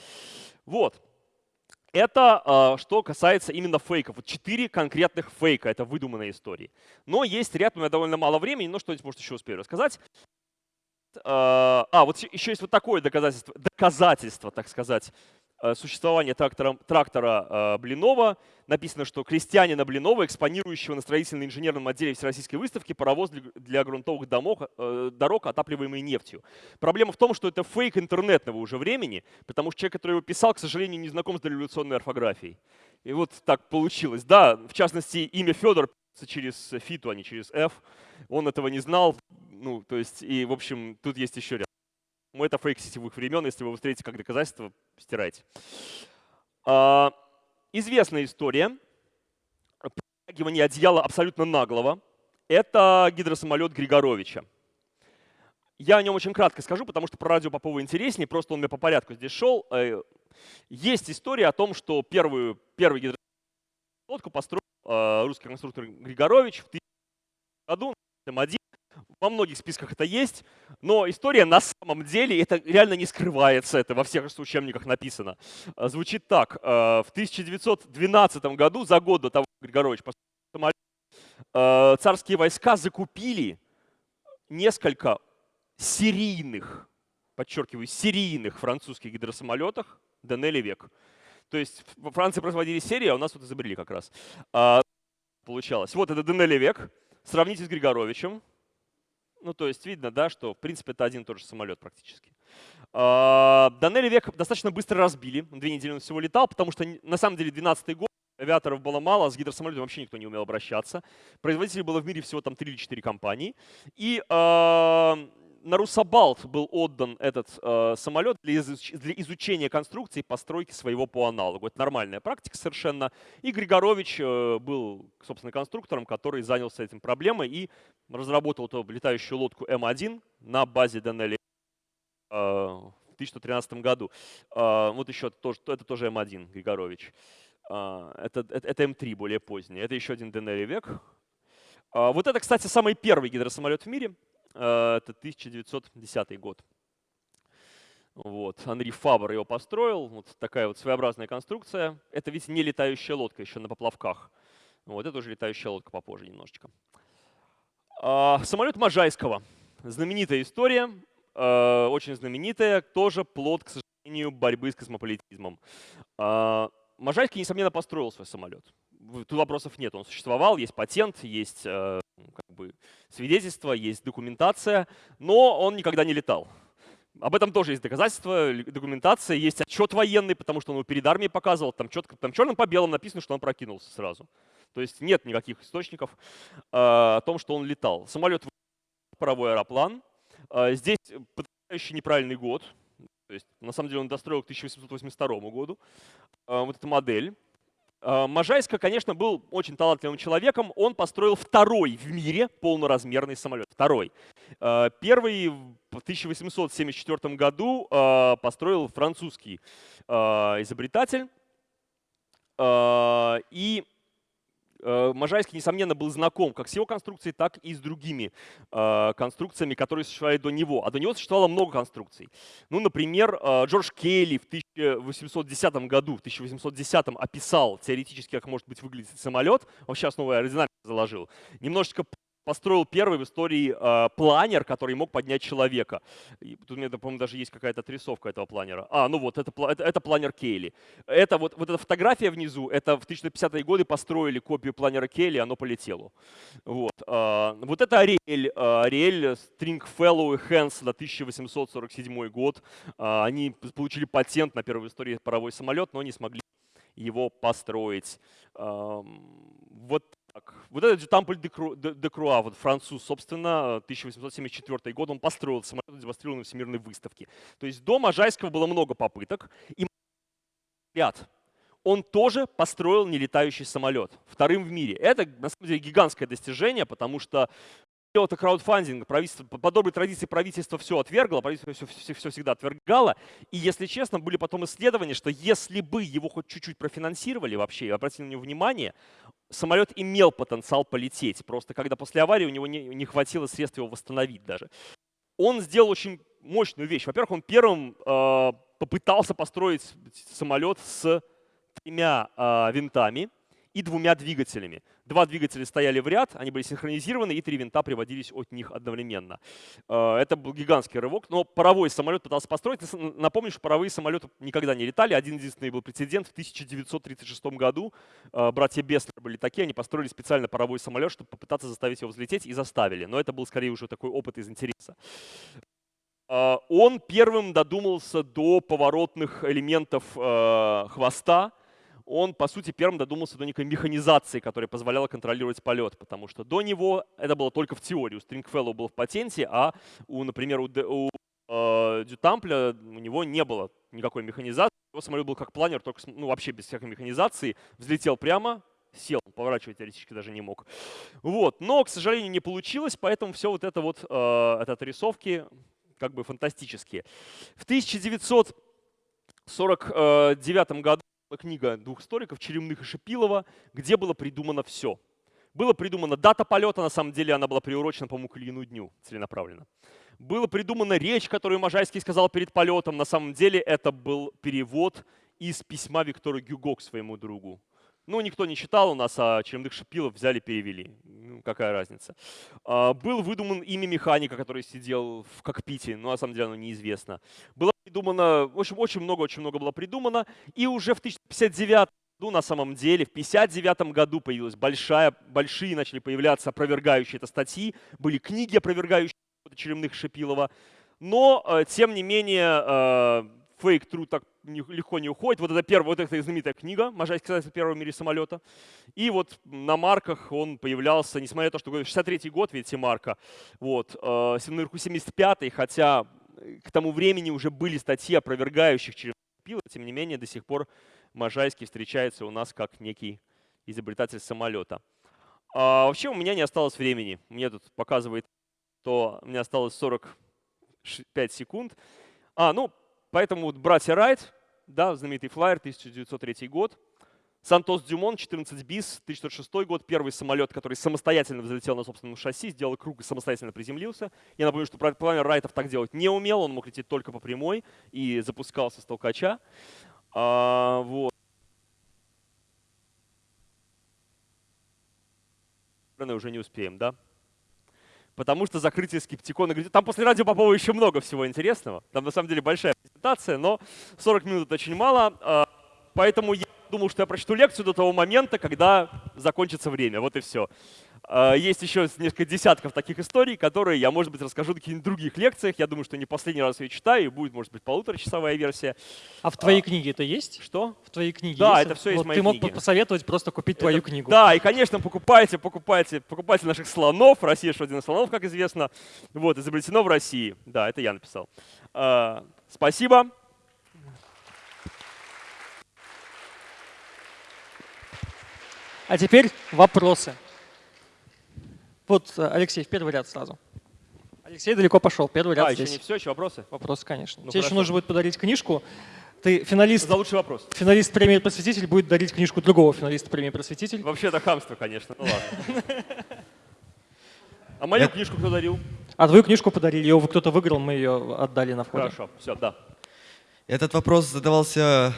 Вот. Это э, что касается именно фейков. Вот четыре конкретных фейка, это выдуманные истории. Но есть ряд, у меня довольно мало времени, но что-нибудь, может, еще успею рассказать. Э, а, вот еще есть вот такое доказательство, доказательство, так сказать, Э, существования трактора, трактора э, Блинова. Написано, что крестьянина Блинова, экспонирующего на строительно-инженерном отделе Всероссийской выставки паровоз для грунтовых домов, э, дорог, отапливаемый нефтью. Проблема в том, что это фейк интернетного уже времени, потому что человек, который его писал, к сожалению, не знаком с дореволюционной орфографией. И вот так получилось. Да, в частности, имя Федор через фиту, а не через F. Он этого не знал. Ну, то есть, и, в общем, тут есть еще ряд. Это фейк сетевых времен, если вы встретите как доказательство, стирайте. А, известная история. Притягивание одеяла абсолютно наглого. Это гидросамолет Григоровича. Я о нем очень кратко скажу, потому что про радио Попова интереснее, просто он мне по порядку здесь шел. Э, есть история о том, что первую, первый гидросамолет построил э, русский конструктор Григорович в 1000 году, М1, во многих списках это есть, но история на самом деле, это реально не скрывается, это во всех учебниках написано. А, звучит так. А, в 1912 году, за год до того, как Григорович а, царские войска закупили несколько серийных, подчеркиваю, серийных французских гидросамолетах Денели век. То есть во Франции производили серии, а у нас вот изобрели как раз. Получалось. Вот это Денели век. Сравните с Григоровичем. Ну, то есть видно, да, что в принципе это один и тот же самолет практически. А, Данели век достаточно быстро разбили. Две недели он всего летал, потому что на самом деле 12 год авиаторов было мало, с гидросамолетом вообще никто не умел обращаться. Производителей было в мире всего там 3 или 4 компании. И э, на Русабалт был отдан этот э, самолет для, изуч для изучения конструкции постройки своего по аналогу. Это нормальная практика совершенно. И Григорович э, был, собственно, конструктором, который занялся этим проблемой и разработал эту летающую лодку М1 на базе Денели э, в 2013 году. Э, вот еще тоже, это тоже М1 Григорович. Э, это, это, это М3 более поздний. Это еще один Денели век. Э, вот это, кстати, самый первый гидросамолет в мире. Э, это 1910 год. Вот. Анри Фабр его построил. Вот такая вот своеобразная конструкция. Это ведь не летающая лодка, еще на поплавках. Вот это уже летающая лодка попозже немножечко. А, самолет Можайского. Знаменитая история, а, очень знаменитая, тоже плод, к сожалению, борьбы с космополитизмом. А, Можайский, несомненно, построил свой самолет. Тут вопросов нет. Он существовал, есть патент, есть э, как бы, свидетельство, есть документация, но он никогда не летал. Об этом тоже есть доказательства, документация, есть отчет военный, потому что он его перед армией показывал, там, четко, там черным по белому написано, что он прокинулся сразу. То есть нет никаких источников э, о том, что он летал. Самолет паровой аэроплан. Э, здесь потрясающий неправильный год. То есть, на самом деле он достроил к 1882 году. Э, вот эта модель. Э, Можайска, конечно, был очень талантливым человеком. Он построил второй в мире полноразмерный самолет. Второй. Э, первый в 1874 году э, построил французский изобретатель. И Можайский, несомненно, был знаком как с его конструкцией, так и с другими э, конструкциями, которые существовали до него. А до него существовало много конструкций. Ну, например, э, Джордж Кейли в 1810 году, в 1810 описал теоретически, как может быть выглядеть самолет. Вообще основу аэродинамики заложил. Немножечко построил первый в истории э, планер, который мог поднять человека. И тут у меня, по-моему, даже есть какая-то отрисовка этого планера. А, ну вот, это, это, это планер Кейли. Это вот, вот эта фотография внизу, это в 1950-е годы построили копию планера Кейли, оно полетело. Вот, э, вот это Ариэль, э, Ариэль Stringfellow и Хэнс 1847 год. Э, они получили патент на первый в истории паровой самолет, но не смогли его построить. Э, вот так, вот этот Тампль де, Кру, де, де Круа, вот француз, собственно, 1874 год, он построил самолет, демонстрировал на Всемирной выставке. То есть до Можайского было много попыток. И ряд он тоже построил нелетающий самолет, вторым в мире. Это, на самом деле, гигантское достижение, потому что это краудфандинг, правительство, по доброй традиции правительство все отвергло, правительство все, все, все всегда отвергало. И, если честно, были потом исследования, что если бы его хоть чуть-чуть профинансировали вообще, обратили на него внимание, самолет имел потенциал полететь. Просто когда после аварии у него не, не хватило средств его восстановить даже. Он сделал очень мощную вещь. Во-первых, он первым э, попытался построить самолет с тремя э, винтами и двумя двигателями. Два двигателя стояли в ряд, они были синхронизированы, и три винта приводились от них одновременно. Э, это был гигантский рывок, но паровой самолет пытался построить. Напомню, что паровые самолеты никогда не летали. Один единственный был прецедент в 1936 году. Э, братья Беслер были такие, они построили специально паровой самолет, чтобы попытаться заставить его взлететь, и заставили. Но это был скорее уже такой опыт из интереса. Э, он первым додумался до поворотных элементов хвоста, он, по сути, первым додумался до некой механизации, которая позволяла контролировать полет, потому что до него это было только в теории. У Stringfellow был в патенте, а, у, например, у, у э, Дютампля у него не было никакой механизации. Его самолет был как планер, только ну, вообще без всякой механизации. Взлетел прямо, сел, поворачивать теоретически даже не мог. Вот. Но, к сожалению, не получилось, поэтому все вот это вот, э, это отрисовки как бы фантастические. В 1949 году книга двух историков, Черемных и Шипилова, где было придумано все. Было придумана дата полета, на самом деле она была приурочена, по-моему, к Ильину дню целенаправленно. Была придумана речь, которую Можайский сказал перед полетом. На самом деле это был перевод из письма Виктора Гюго к своему другу. Ну, никто не читал у нас, а Черемных Шипилов взяли, перевели. Ну, какая разница. А, был выдуман имя механика, который сидел в кокпите, но на самом деле оно неизвестно. Было придумано, в общем, очень много, очень много было придумано. И уже в 1059 году, на самом деле, в 59 году появилась большая, большие начали появляться опровергающие это статьи, были книги, опровергающие Черемных Шипилова. Но, э, тем не менее, э, фейк-тру так легко не уходит. Вот это первая, вот эта знаменитая книга «Можайский создатель первого в мире самолета». И вот на марках он появлялся, несмотря на то, что 63-й год, видите, марка, вот, э, наверху 75-й, хотя к тому времени уже были статьи, опровергающих через пиво, тем не менее до сих пор Можайский встречается у нас как некий изобретатель самолета. А вообще у меня не осталось времени. Мне тут показывает, что меня осталось 45 секунд. А, ну, поэтому вот братья Райт, да, знаменитый флайер, 1903 год. Сантос Дюмон, 14 бис, 1906 год, первый самолет, который самостоятельно взлетел на собственном шасси, сделал круг и самостоятельно приземлился. Я напомню, что планер Райтов так делать не умел, он мог лететь только по прямой и запускался с толкача. А, вот. уже не успеем, да? Потому что закрытие скептикона... Там после радио Попова еще много всего интересного. Там на самом деле большая презентация, но 40 минут очень мало. А, поэтому я думал, что я прочту лекцию до того момента, когда закончится время. Вот и все. А, есть еще несколько десятков таких историй, которые я, может быть, расскажу на каких-нибудь других лекциях. Я думаю, что не последний раз ее читаю, и будет, может быть, полуторачасовая версия. А в твоей а, книге это есть? Что? В твоей книге Да, есть? это все есть вот в моей Ты мог книге. посоветовать просто купить твою это, книгу. Да, и, конечно, покупайте, покупайте, покупайте наших слонов. Россия что один из слонов, как известно. Вот, изобретено в России. Да, это я написал. А, спасибо. А теперь вопросы. Вот э, Алексей, в первый ряд сразу. Алексей далеко пошел, первый ряд а, здесь. еще не все, еще вопросы? Вопросы, конечно. Ну, Тебе хорошо. еще нужно будет подарить книжку. Ты финалист, За лучший вопрос. финалист премии «Просветитель» будет дарить книжку другого финалиста премии «Просветитель». Вообще это хамство, конечно. Ну ладно. *laughs* А мою книжку кто дарил? А твою книжку подарили, ее кто-то выиграл, мы ее отдали на входе. Хорошо, все, да. Этот вопрос задавался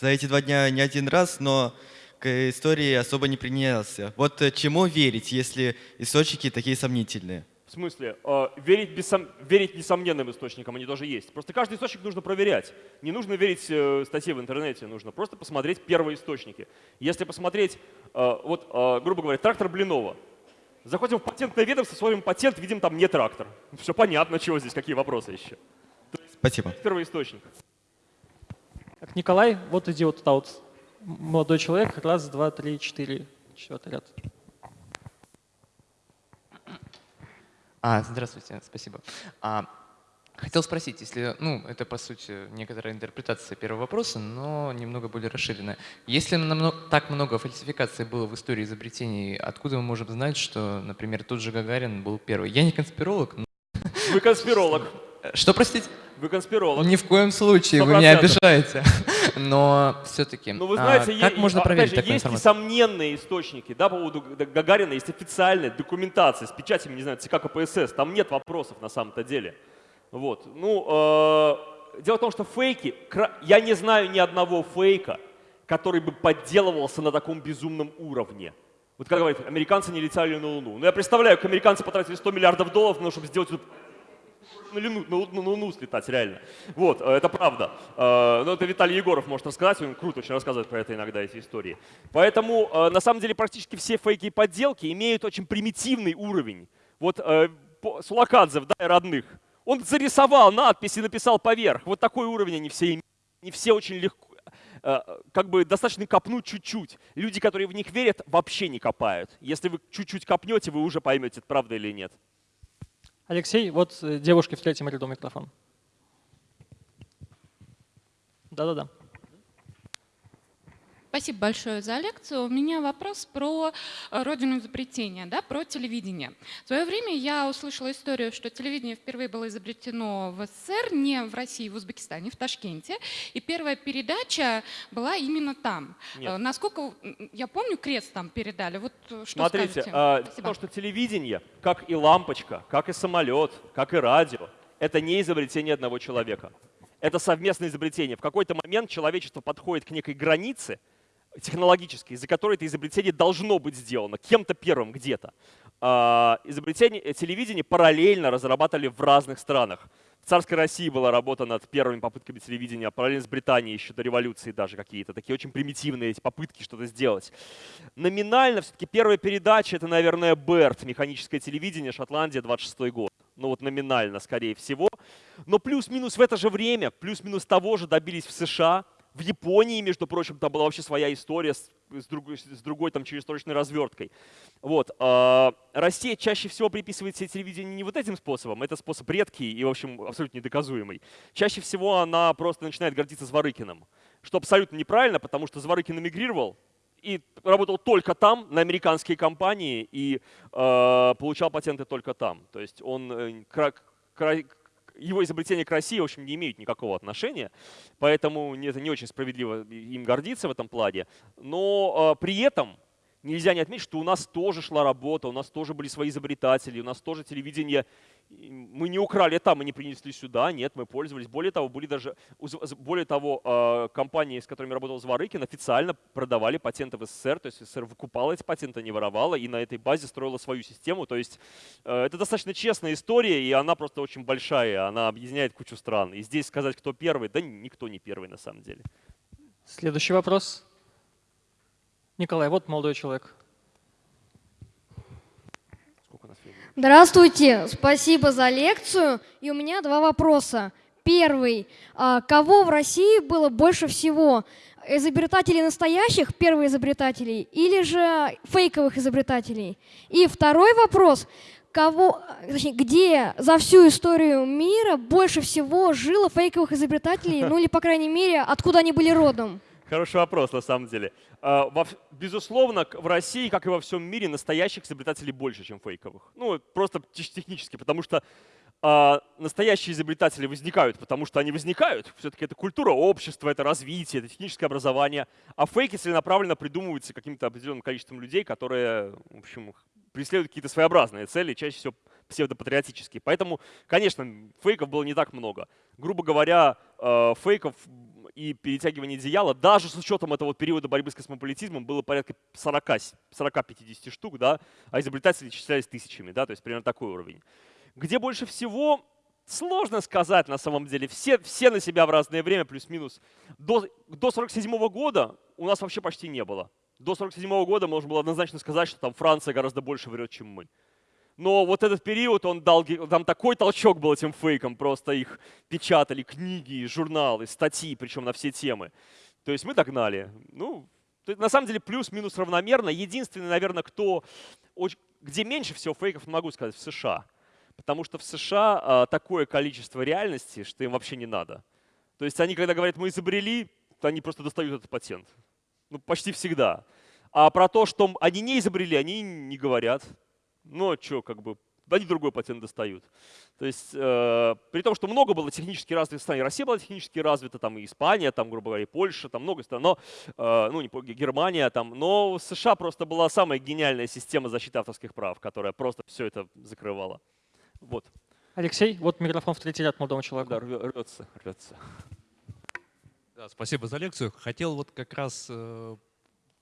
за эти два дня не один раз, но к истории особо не принялся. Вот э, чему верить, если источники такие сомнительные? В смысле, э, верить, бессом... верить несомненным источникам, они тоже есть. Просто каждый источник нужно проверять. Не нужно верить э, статье в интернете, нужно просто посмотреть первые источники. Если посмотреть, э, вот, э, грубо говоря, трактор Блинова. Заходим в патентное ведомство, смотрим патент, видим, там не трактор. Все понятно, чего здесь, какие вопросы еще. Спасибо. Первый источник. Так, Николай, вот иди вот туда вот. Молодой человек, раз, два, три, четыре, четвертый ряд. А, здравствуйте, спасибо. А, хотел спросить, если, ну, это по сути некоторая интерпретация первого вопроса, но немного более расширенная. Если намного, так много фальсификаций было в истории изобретений, откуда мы можем знать, что, например, тот же Гагарин был первый? Я не конспиролог, но... Вы конспиролог. *laughs* Что, простите? Вы конспиролог. Ни в коем случае, вы 100%. меня обижаете. *laughs* Но все-таки, Ну, вы знаете, как е- можно опять проверить же, такую есть информацию? несомненные источники, да, по поводу Гагарина, есть официальная документация с печатями, не знаю, ЦК КПСС, там нет вопросов на самом-то деле. Вот, ну, э, дело в том, что фейки, я не знаю ни одного фейка, который бы подделывался на таком безумном уровне. Вот как говорят, американцы не летали на Луну. Ну, я представляю, как американцы потратили 100 миллиардов долларов, ну, чтобы сделать эту на Луну, на, Луну- на Луну слетать, реально. Вот, э, это правда. Э, Но это Виталий Егоров может рассказать, он круто очень рассказывает про это иногда, эти истории. Поэтому, э, на самом деле, практически все фейки и подделки имеют очень примитивный уровень. Вот Сулакадзе в «Дай родных», он зарисовал надпись и написал поверх. Вот такой уровень они все имеют. Не все очень легко, как бы достаточно копнуть чуть-чуть. Люди, которые в них верят, вообще не копают. Если вы чуть-чуть копнете, вы уже поймете, это правда или нет. Алексей, вот э, девушке в третьем ряду микрофон. Да-да-да. Спасибо большое за лекцию. У меня вопрос про э, родину изобретения, да, про телевидение. В свое время я услышала историю, что телевидение впервые было изобретено в СССР, не в России, в Узбекистане, в Ташкенте. И первая передача была именно там. Нет. Э, Насколько я помню, крест там передали. Вот э, что Смотрите, скажете? а, том, что телевидение, как и лампочка, как и самолет, как и радио, это не изобретение одного человека. Это совместное изобретение. В какой-то момент человечество подходит к некой границе технологической, из-за которой это изобретение должно быть сделано кем-то первым где-то. А, Изобретение э, телевидения параллельно разрабатывали в разных странах. В царской России была работа над первыми попытками телевидения, а параллельно с Британией еще до революции даже какие-то такие очень примитивные эти попытки что-то сделать. Номинально все-таки первая передача это, наверное, Берт, механическое телевидение, Шотландия, 26 год. Ну вот номинально, скорее всего. Но плюс-минус в это же время, плюс-минус того же добились в США, в Японии, между прочим, там была вообще своя история с, с другой, с другой там чересторочной разверткой. Вот. А, Россия чаще всего приписывает себе телевидение не вот этим способом, это способ редкий и, в общем, абсолютно недоказуемый. Чаще всего она просто начинает гордиться Зворыкиным, что абсолютно неправильно, потому что Зворыкин эмигрировал, и работал только там, на американские компании, и э, получал патенты только там. То есть он э, его изобретения к России, в общем, не имеют никакого отношения, поэтому это не очень справедливо им гордиться в этом плане. Но э, при этом нельзя не отметить, что у нас тоже шла работа, у нас тоже были свои изобретатели, у нас тоже телевидение, мы не украли там, мы не принесли сюда, нет, мы пользовались. Более того, были даже, более того, а, компании, с которыми работал Зворыкин, официально продавали патенты в СССР, то есть СССР выкупала эти патенты, не воровала, и на этой базе строила свою систему. То есть э, это достаточно честная история, и она просто очень большая, она объединяет кучу стран. И здесь сказать, кто первый, да никто не первый на самом деле. Следующий вопрос. Николай, вот молодой человек. Здравствуйте, спасибо за лекцию. И у меня два вопроса. Первый. А, кого в России было больше всего? Изобретателей настоящих, первых изобретателей, или же фейковых изобретателей? И второй вопрос. Кого, точнее, где за всю историю мира больше всего жило фейковых изобретателей, ну или, по крайней мере, откуда они были родом? Хороший вопрос, на самом деле. А, безусловно, в России, как и во всем мире, настоящих изобретателей больше, чем фейковых. Ну, просто *laughs* технически, потому что а, настоящие изобретатели возникают, потому что они возникают. Все-таки это культура общества, это развитие, это техническое образование. А фейки целенаправленно придумываются каким-то определенным количеством людей, которые, в общем, преследуют какие-то своеобразные цели, чаще всего псевдопатриотические. Поэтому, конечно, фейков было не так много. Грубо говоря, а, фейков и перетягивание одеяла, даже с учетом этого периода борьбы с космополитизмом, было порядка 40-50 штук, да, а изобретатели исчислялись тысячами, да, то есть примерно такой уровень. Где больше всего, сложно сказать на самом деле. Все, все на себя в разное время, плюс-минус. До, до 47 -го года у нас вообще почти не было. До 47 -го года можно было однозначно сказать, что там Франция гораздо больше врет, чем мы. Но вот этот период, он дал, там такой толчок был этим фейкам, просто их печатали, книги, журналы, статьи, причем на все темы. То есть мы догнали. Ну, на самом деле плюс-минус равномерно. Единственный, наверное, кто, где меньше всего фейков, могу сказать, в США. Потому что в США а, такое количество реальности, что им вообще не надо. То есть они, когда говорят, мы изобрели, то они просто достают этот патент. Ну, почти всегда. А про то, что они не изобрели, они не говорят. Ну, а что, как бы, они другой патент достают. То есть, э, при том, что много было технически развитых стран, и Россия была технически развита, там и Испания, там, грубо говоря, и Польша, там много стран, но, э, ну, не Германия, там, но в США просто была самая гениальная система защиты авторских прав, которая просто все это закрывала. Вот. Алексей, вот микрофон в третий ряд молодому человеку. Да, рвется, рвется. Да, спасибо за лекцию. Хотел вот как раз э,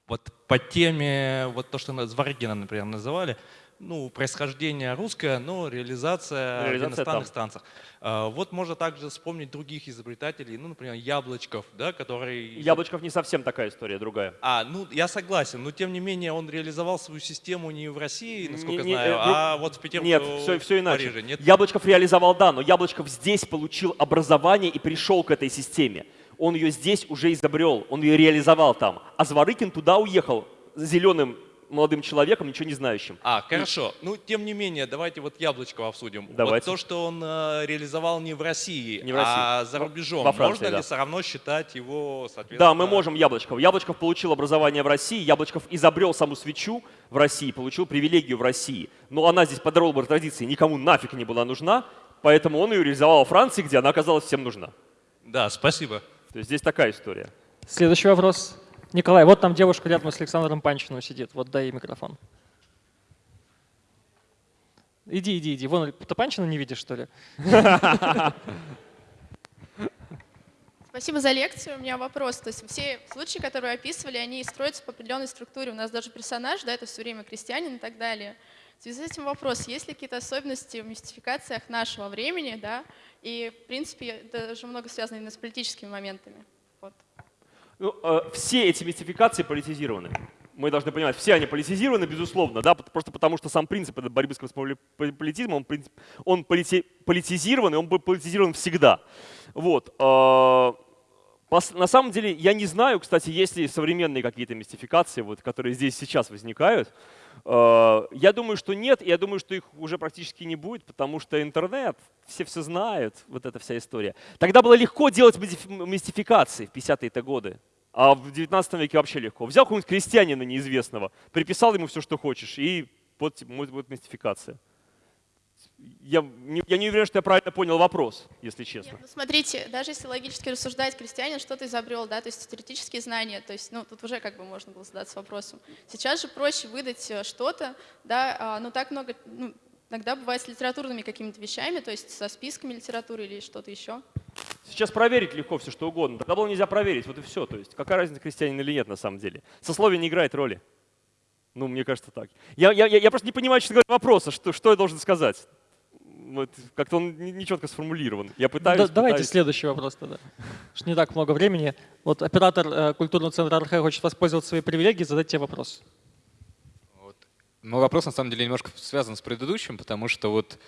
вот по теме, вот то, что Зваргина, например, называли, ну, происхождение русское, но реализация, реализация в иностранных там. станциях. А, вот можно также вспомнить других изобретателей, ну, например, Яблочков, да, который… Яблочков не совсем такая история, другая. А, ну, я согласен, но тем не менее он реализовал свою систему не в России, насколько не, знаю, не, а вот в Петербурге, Нет, все, все иначе. Париже. Нет? Яблочков реализовал, да, но Яблочков здесь получил образование и пришел к этой системе. Он ее здесь уже изобрел, он ее реализовал там. А Зворыкин туда уехал зеленым молодым человеком, ничего не знающим. А, хорошо. Ну, тем не менее, давайте вот Яблочкова обсудим. Давайте. Вот то, что он э, реализовал не в России, не в России. а за рубежом, Во Франции, можно да. ли все равно считать его, соответственно... Да, мы можем Яблочков. Яблочков получил образование в России, Яблочков изобрел саму свечу в России, получил привилегию в России. Но она здесь по Дролбер традиции никому нафиг не была нужна, поэтому он ее реализовал во Франции, где она оказалась всем нужна. Да, спасибо. То есть здесь такая история. Следующий вопрос. Николай, вот там девушка рядом с Александром Панчиным сидит. Вот дай ей микрофон. Иди, иди, иди. Вон, ты Панчина не видишь, что ли? Спасибо за лекцию. У меня вопрос. То есть все случаи, которые описывали, они строятся по определенной структуре. У нас даже персонаж, да, это все время крестьянин и так далее. В связи с этим вопрос, есть ли какие-то особенности в мистификациях нашего времени, да, и, в принципе, даже много связано именно с политическими моментами? Ну, э, все эти мистификации политизированы. мы должны понимать, все они политизированы, безусловно, да, просто потому что сам принцип борьбы с космополитизмом, он, он полити, политизирован, и он был политизирован всегда. Вот. А, на самом деле, я не знаю, кстати, есть ли современные какие-то мистификации, вот, которые здесь сейчас возникают. А, я думаю, что нет, я думаю, что их уже практически не будет, потому что интернет, все все знают, вот эта вся история. Тогда было легко делать мистификации в 50-е годы. А в 19 веке вообще легко. Взял какого-нибудь крестьянина неизвестного, приписал ему все, что хочешь, и вот, вот, вот мистификация. Я не, я не уверен, что я правильно понял вопрос, если честно. Нет, ну смотрите, даже если логически рассуждать, крестьянин что-то изобрел, да, то есть теоретические знания, то есть, ну, тут уже как бы можно было задаться вопросом. Сейчас же проще выдать э, что-то, да, а, ну, так много, ну, иногда бывает с литературными какими-то вещами, то есть со списками литературы или что-то еще. Сейчас проверить легко все, что угодно. Тогда было нельзя проверить, вот и все. То есть какая разница, крестьянин или нет на самом деле. Сословие не играет роли. Ну, мне кажется так. Я, я, я просто не понимаю, честно говоря, вопроса, что, что я должен сказать. Вот, как-то он нечетко сформулирован. Я пытаюсь, да, Давайте следующий вопрос тогда. Что не так много времени. Вот оператор э, культурного центра РХ хочет воспользоваться своей привилегией задать тебе вопрос. Вот. Мой вопрос на самом деле немножко связан с предыдущим, потому что вот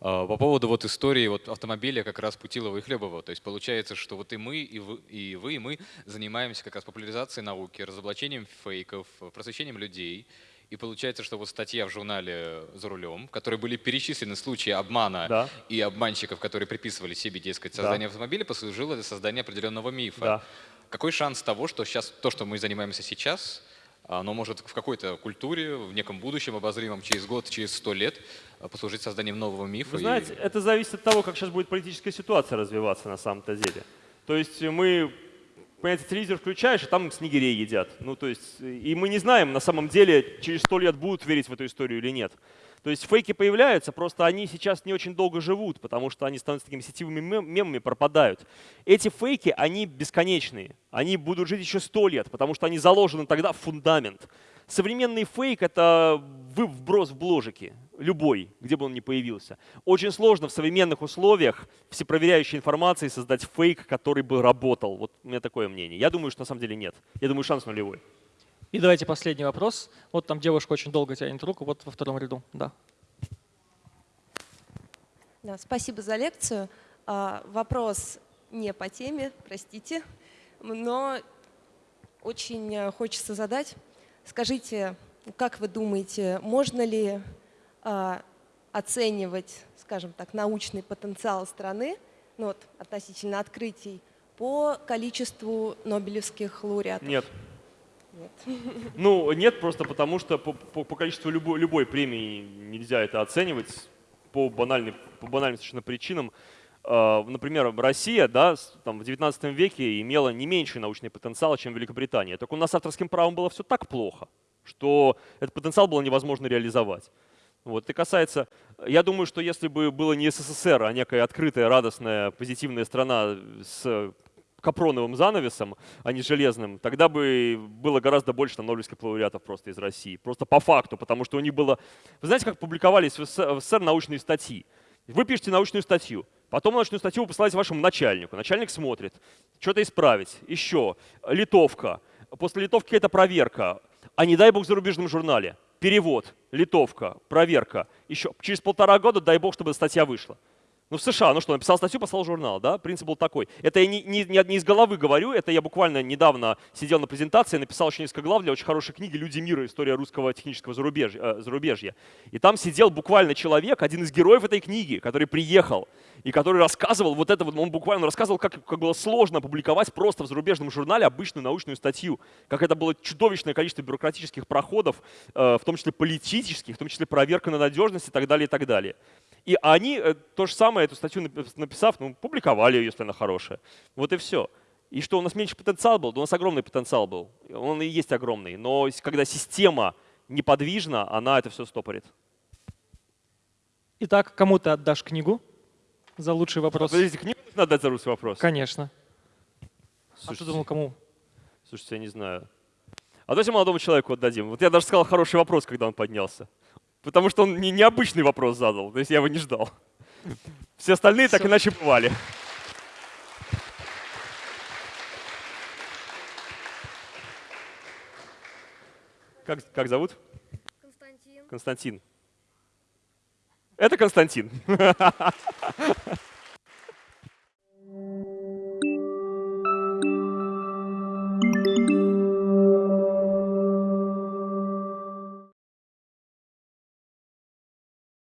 а, по поводу вот истории вот автомобиля как раз Путилова и Хлебова. То есть получается, что вот и мы, и вы, и вы, и мы занимаемся как раз популяризацией науки, разоблачением фейков, просвещением людей. И получается, что вот статья в журнале «За рулем», в которой были перечислены случаи обмана да. и обманщиков, которые приписывали себе, дескать, создание да. автомобиля, послужило для создания определенного мифа. Да. Какой шанс того, что сейчас то, что мы занимаемся сейчас, оно может в какой-то культуре, в неком будущем обозримом, через год, через сто лет а, послужить созданием нового мифа. Вы знаете, и... это зависит от того, как сейчас будет политическая ситуация развиваться на самом-то деле. То есть мы, понимаете, телевизор включаешь, и там снегирей едят. Ну, то есть, и мы не знаем, на самом деле, через сто лет будут верить в эту историю или нет. То есть фейки появляются, просто они сейчас не очень долго живут, потому что они становятся такими сетевыми мемами, пропадают. Эти фейки, они бесконечные. Они будут жить еще сто лет, потому что они заложены тогда в фундамент. Современный фейк — это вброс в бложики, любой, где бы он ни появился. Очень сложно в современных условиях всепроверяющей информации создать фейк, который бы работал. Вот у меня такое мнение. Я думаю, что на самом деле нет. Я думаю, шанс нулевой. И давайте последний вопрос. Вот там девушка очень долго тянет руку, вот во втором ряду. Да. Да, спасибо за лекцию. А, вопрос не по теме, простите, но очень э, хочется задать. Скажите, как вы думаете, можно ли оценивать, скажем так, научный потенциал страны ну, вот, относительно открытий по количеству нобелевских лауреатов? Нет. Нет. *laughs* Ну, нет, просто потому что по, по, по количеству любой, любой премии нельзя это оценивать по, банальным, по банальным совершенно причинам. Uh, например, Россия да, там, в 19 веке имела не меньший научный потенциал, чем Великобритания. Только у нас авторским правом было все так плохо, что этот потенциал было невозможно реализовать. Вот. Это касается, я думаю, что если бы было не СССР, а некая открытая, радостная, позитивная страна с капроновым занавесом, а не железным, тогда бы было гораздо больше там, нобелевских лауреатов просто из России. Просто по факту, потому что у них было... Вы знаете, как публиковались в СССР научные статьи? Вы пишете научную статью, потом научную статью вы посылаете вашему начальнику. Начальник смотрит, что-то исправить, еще, литовка. После литовки это проверка. А не дай бог в зарубежном журнале. Перевод, литовка, проверка. Еще через полтора года дай бог, чтобы статья вышла. Ну, в США, ну что, написал статью, послал журнал, да? Принцип был такой. Это я не, не, не из головы говорю, это я буквально недавно сидел на презентации, написал очень несколько глав для очень хорошей книги «Люди мира. История русского технического зарубежья». Э, зарубежья. И там сидел буквально человек, один из героев этой книги, который приехал и который рассказывал вот это вот, он буквально рассказывал, как, как было сложно публиковать просто в зарубежном журнале обычную научную статью, как это было чудовищное количество бюрократических проходов, э, в том числе политических, в том числе проверка на надежность и так далее, и так далее. И они э, то же самое, эту статью написав, ну, публиковали ее, если она хорошая. Вот и все. И что, у нас меньше потенциал был? Да у нас огромный потенциал был. Он и есть огромный. Но когда система неподвижна, она это все стопорит. Итак, кому ты отдашь книгу за лучший вопрос? Подождите, книгу нужно отдать за лучший вопрос? Конечно. Слушайте, а ты думал, кому? Слушайте, я не знаю. А давайте молодому человеку отдадим. Вот я даже сказал хороший вопрос, когда он поднялся. Потому что он не, необычный вопрос задал, то есть я его не ждал. Все остальные Все. так иначе бывали. Как, как зовут? Константин. Константин. Это Константин. *laughs*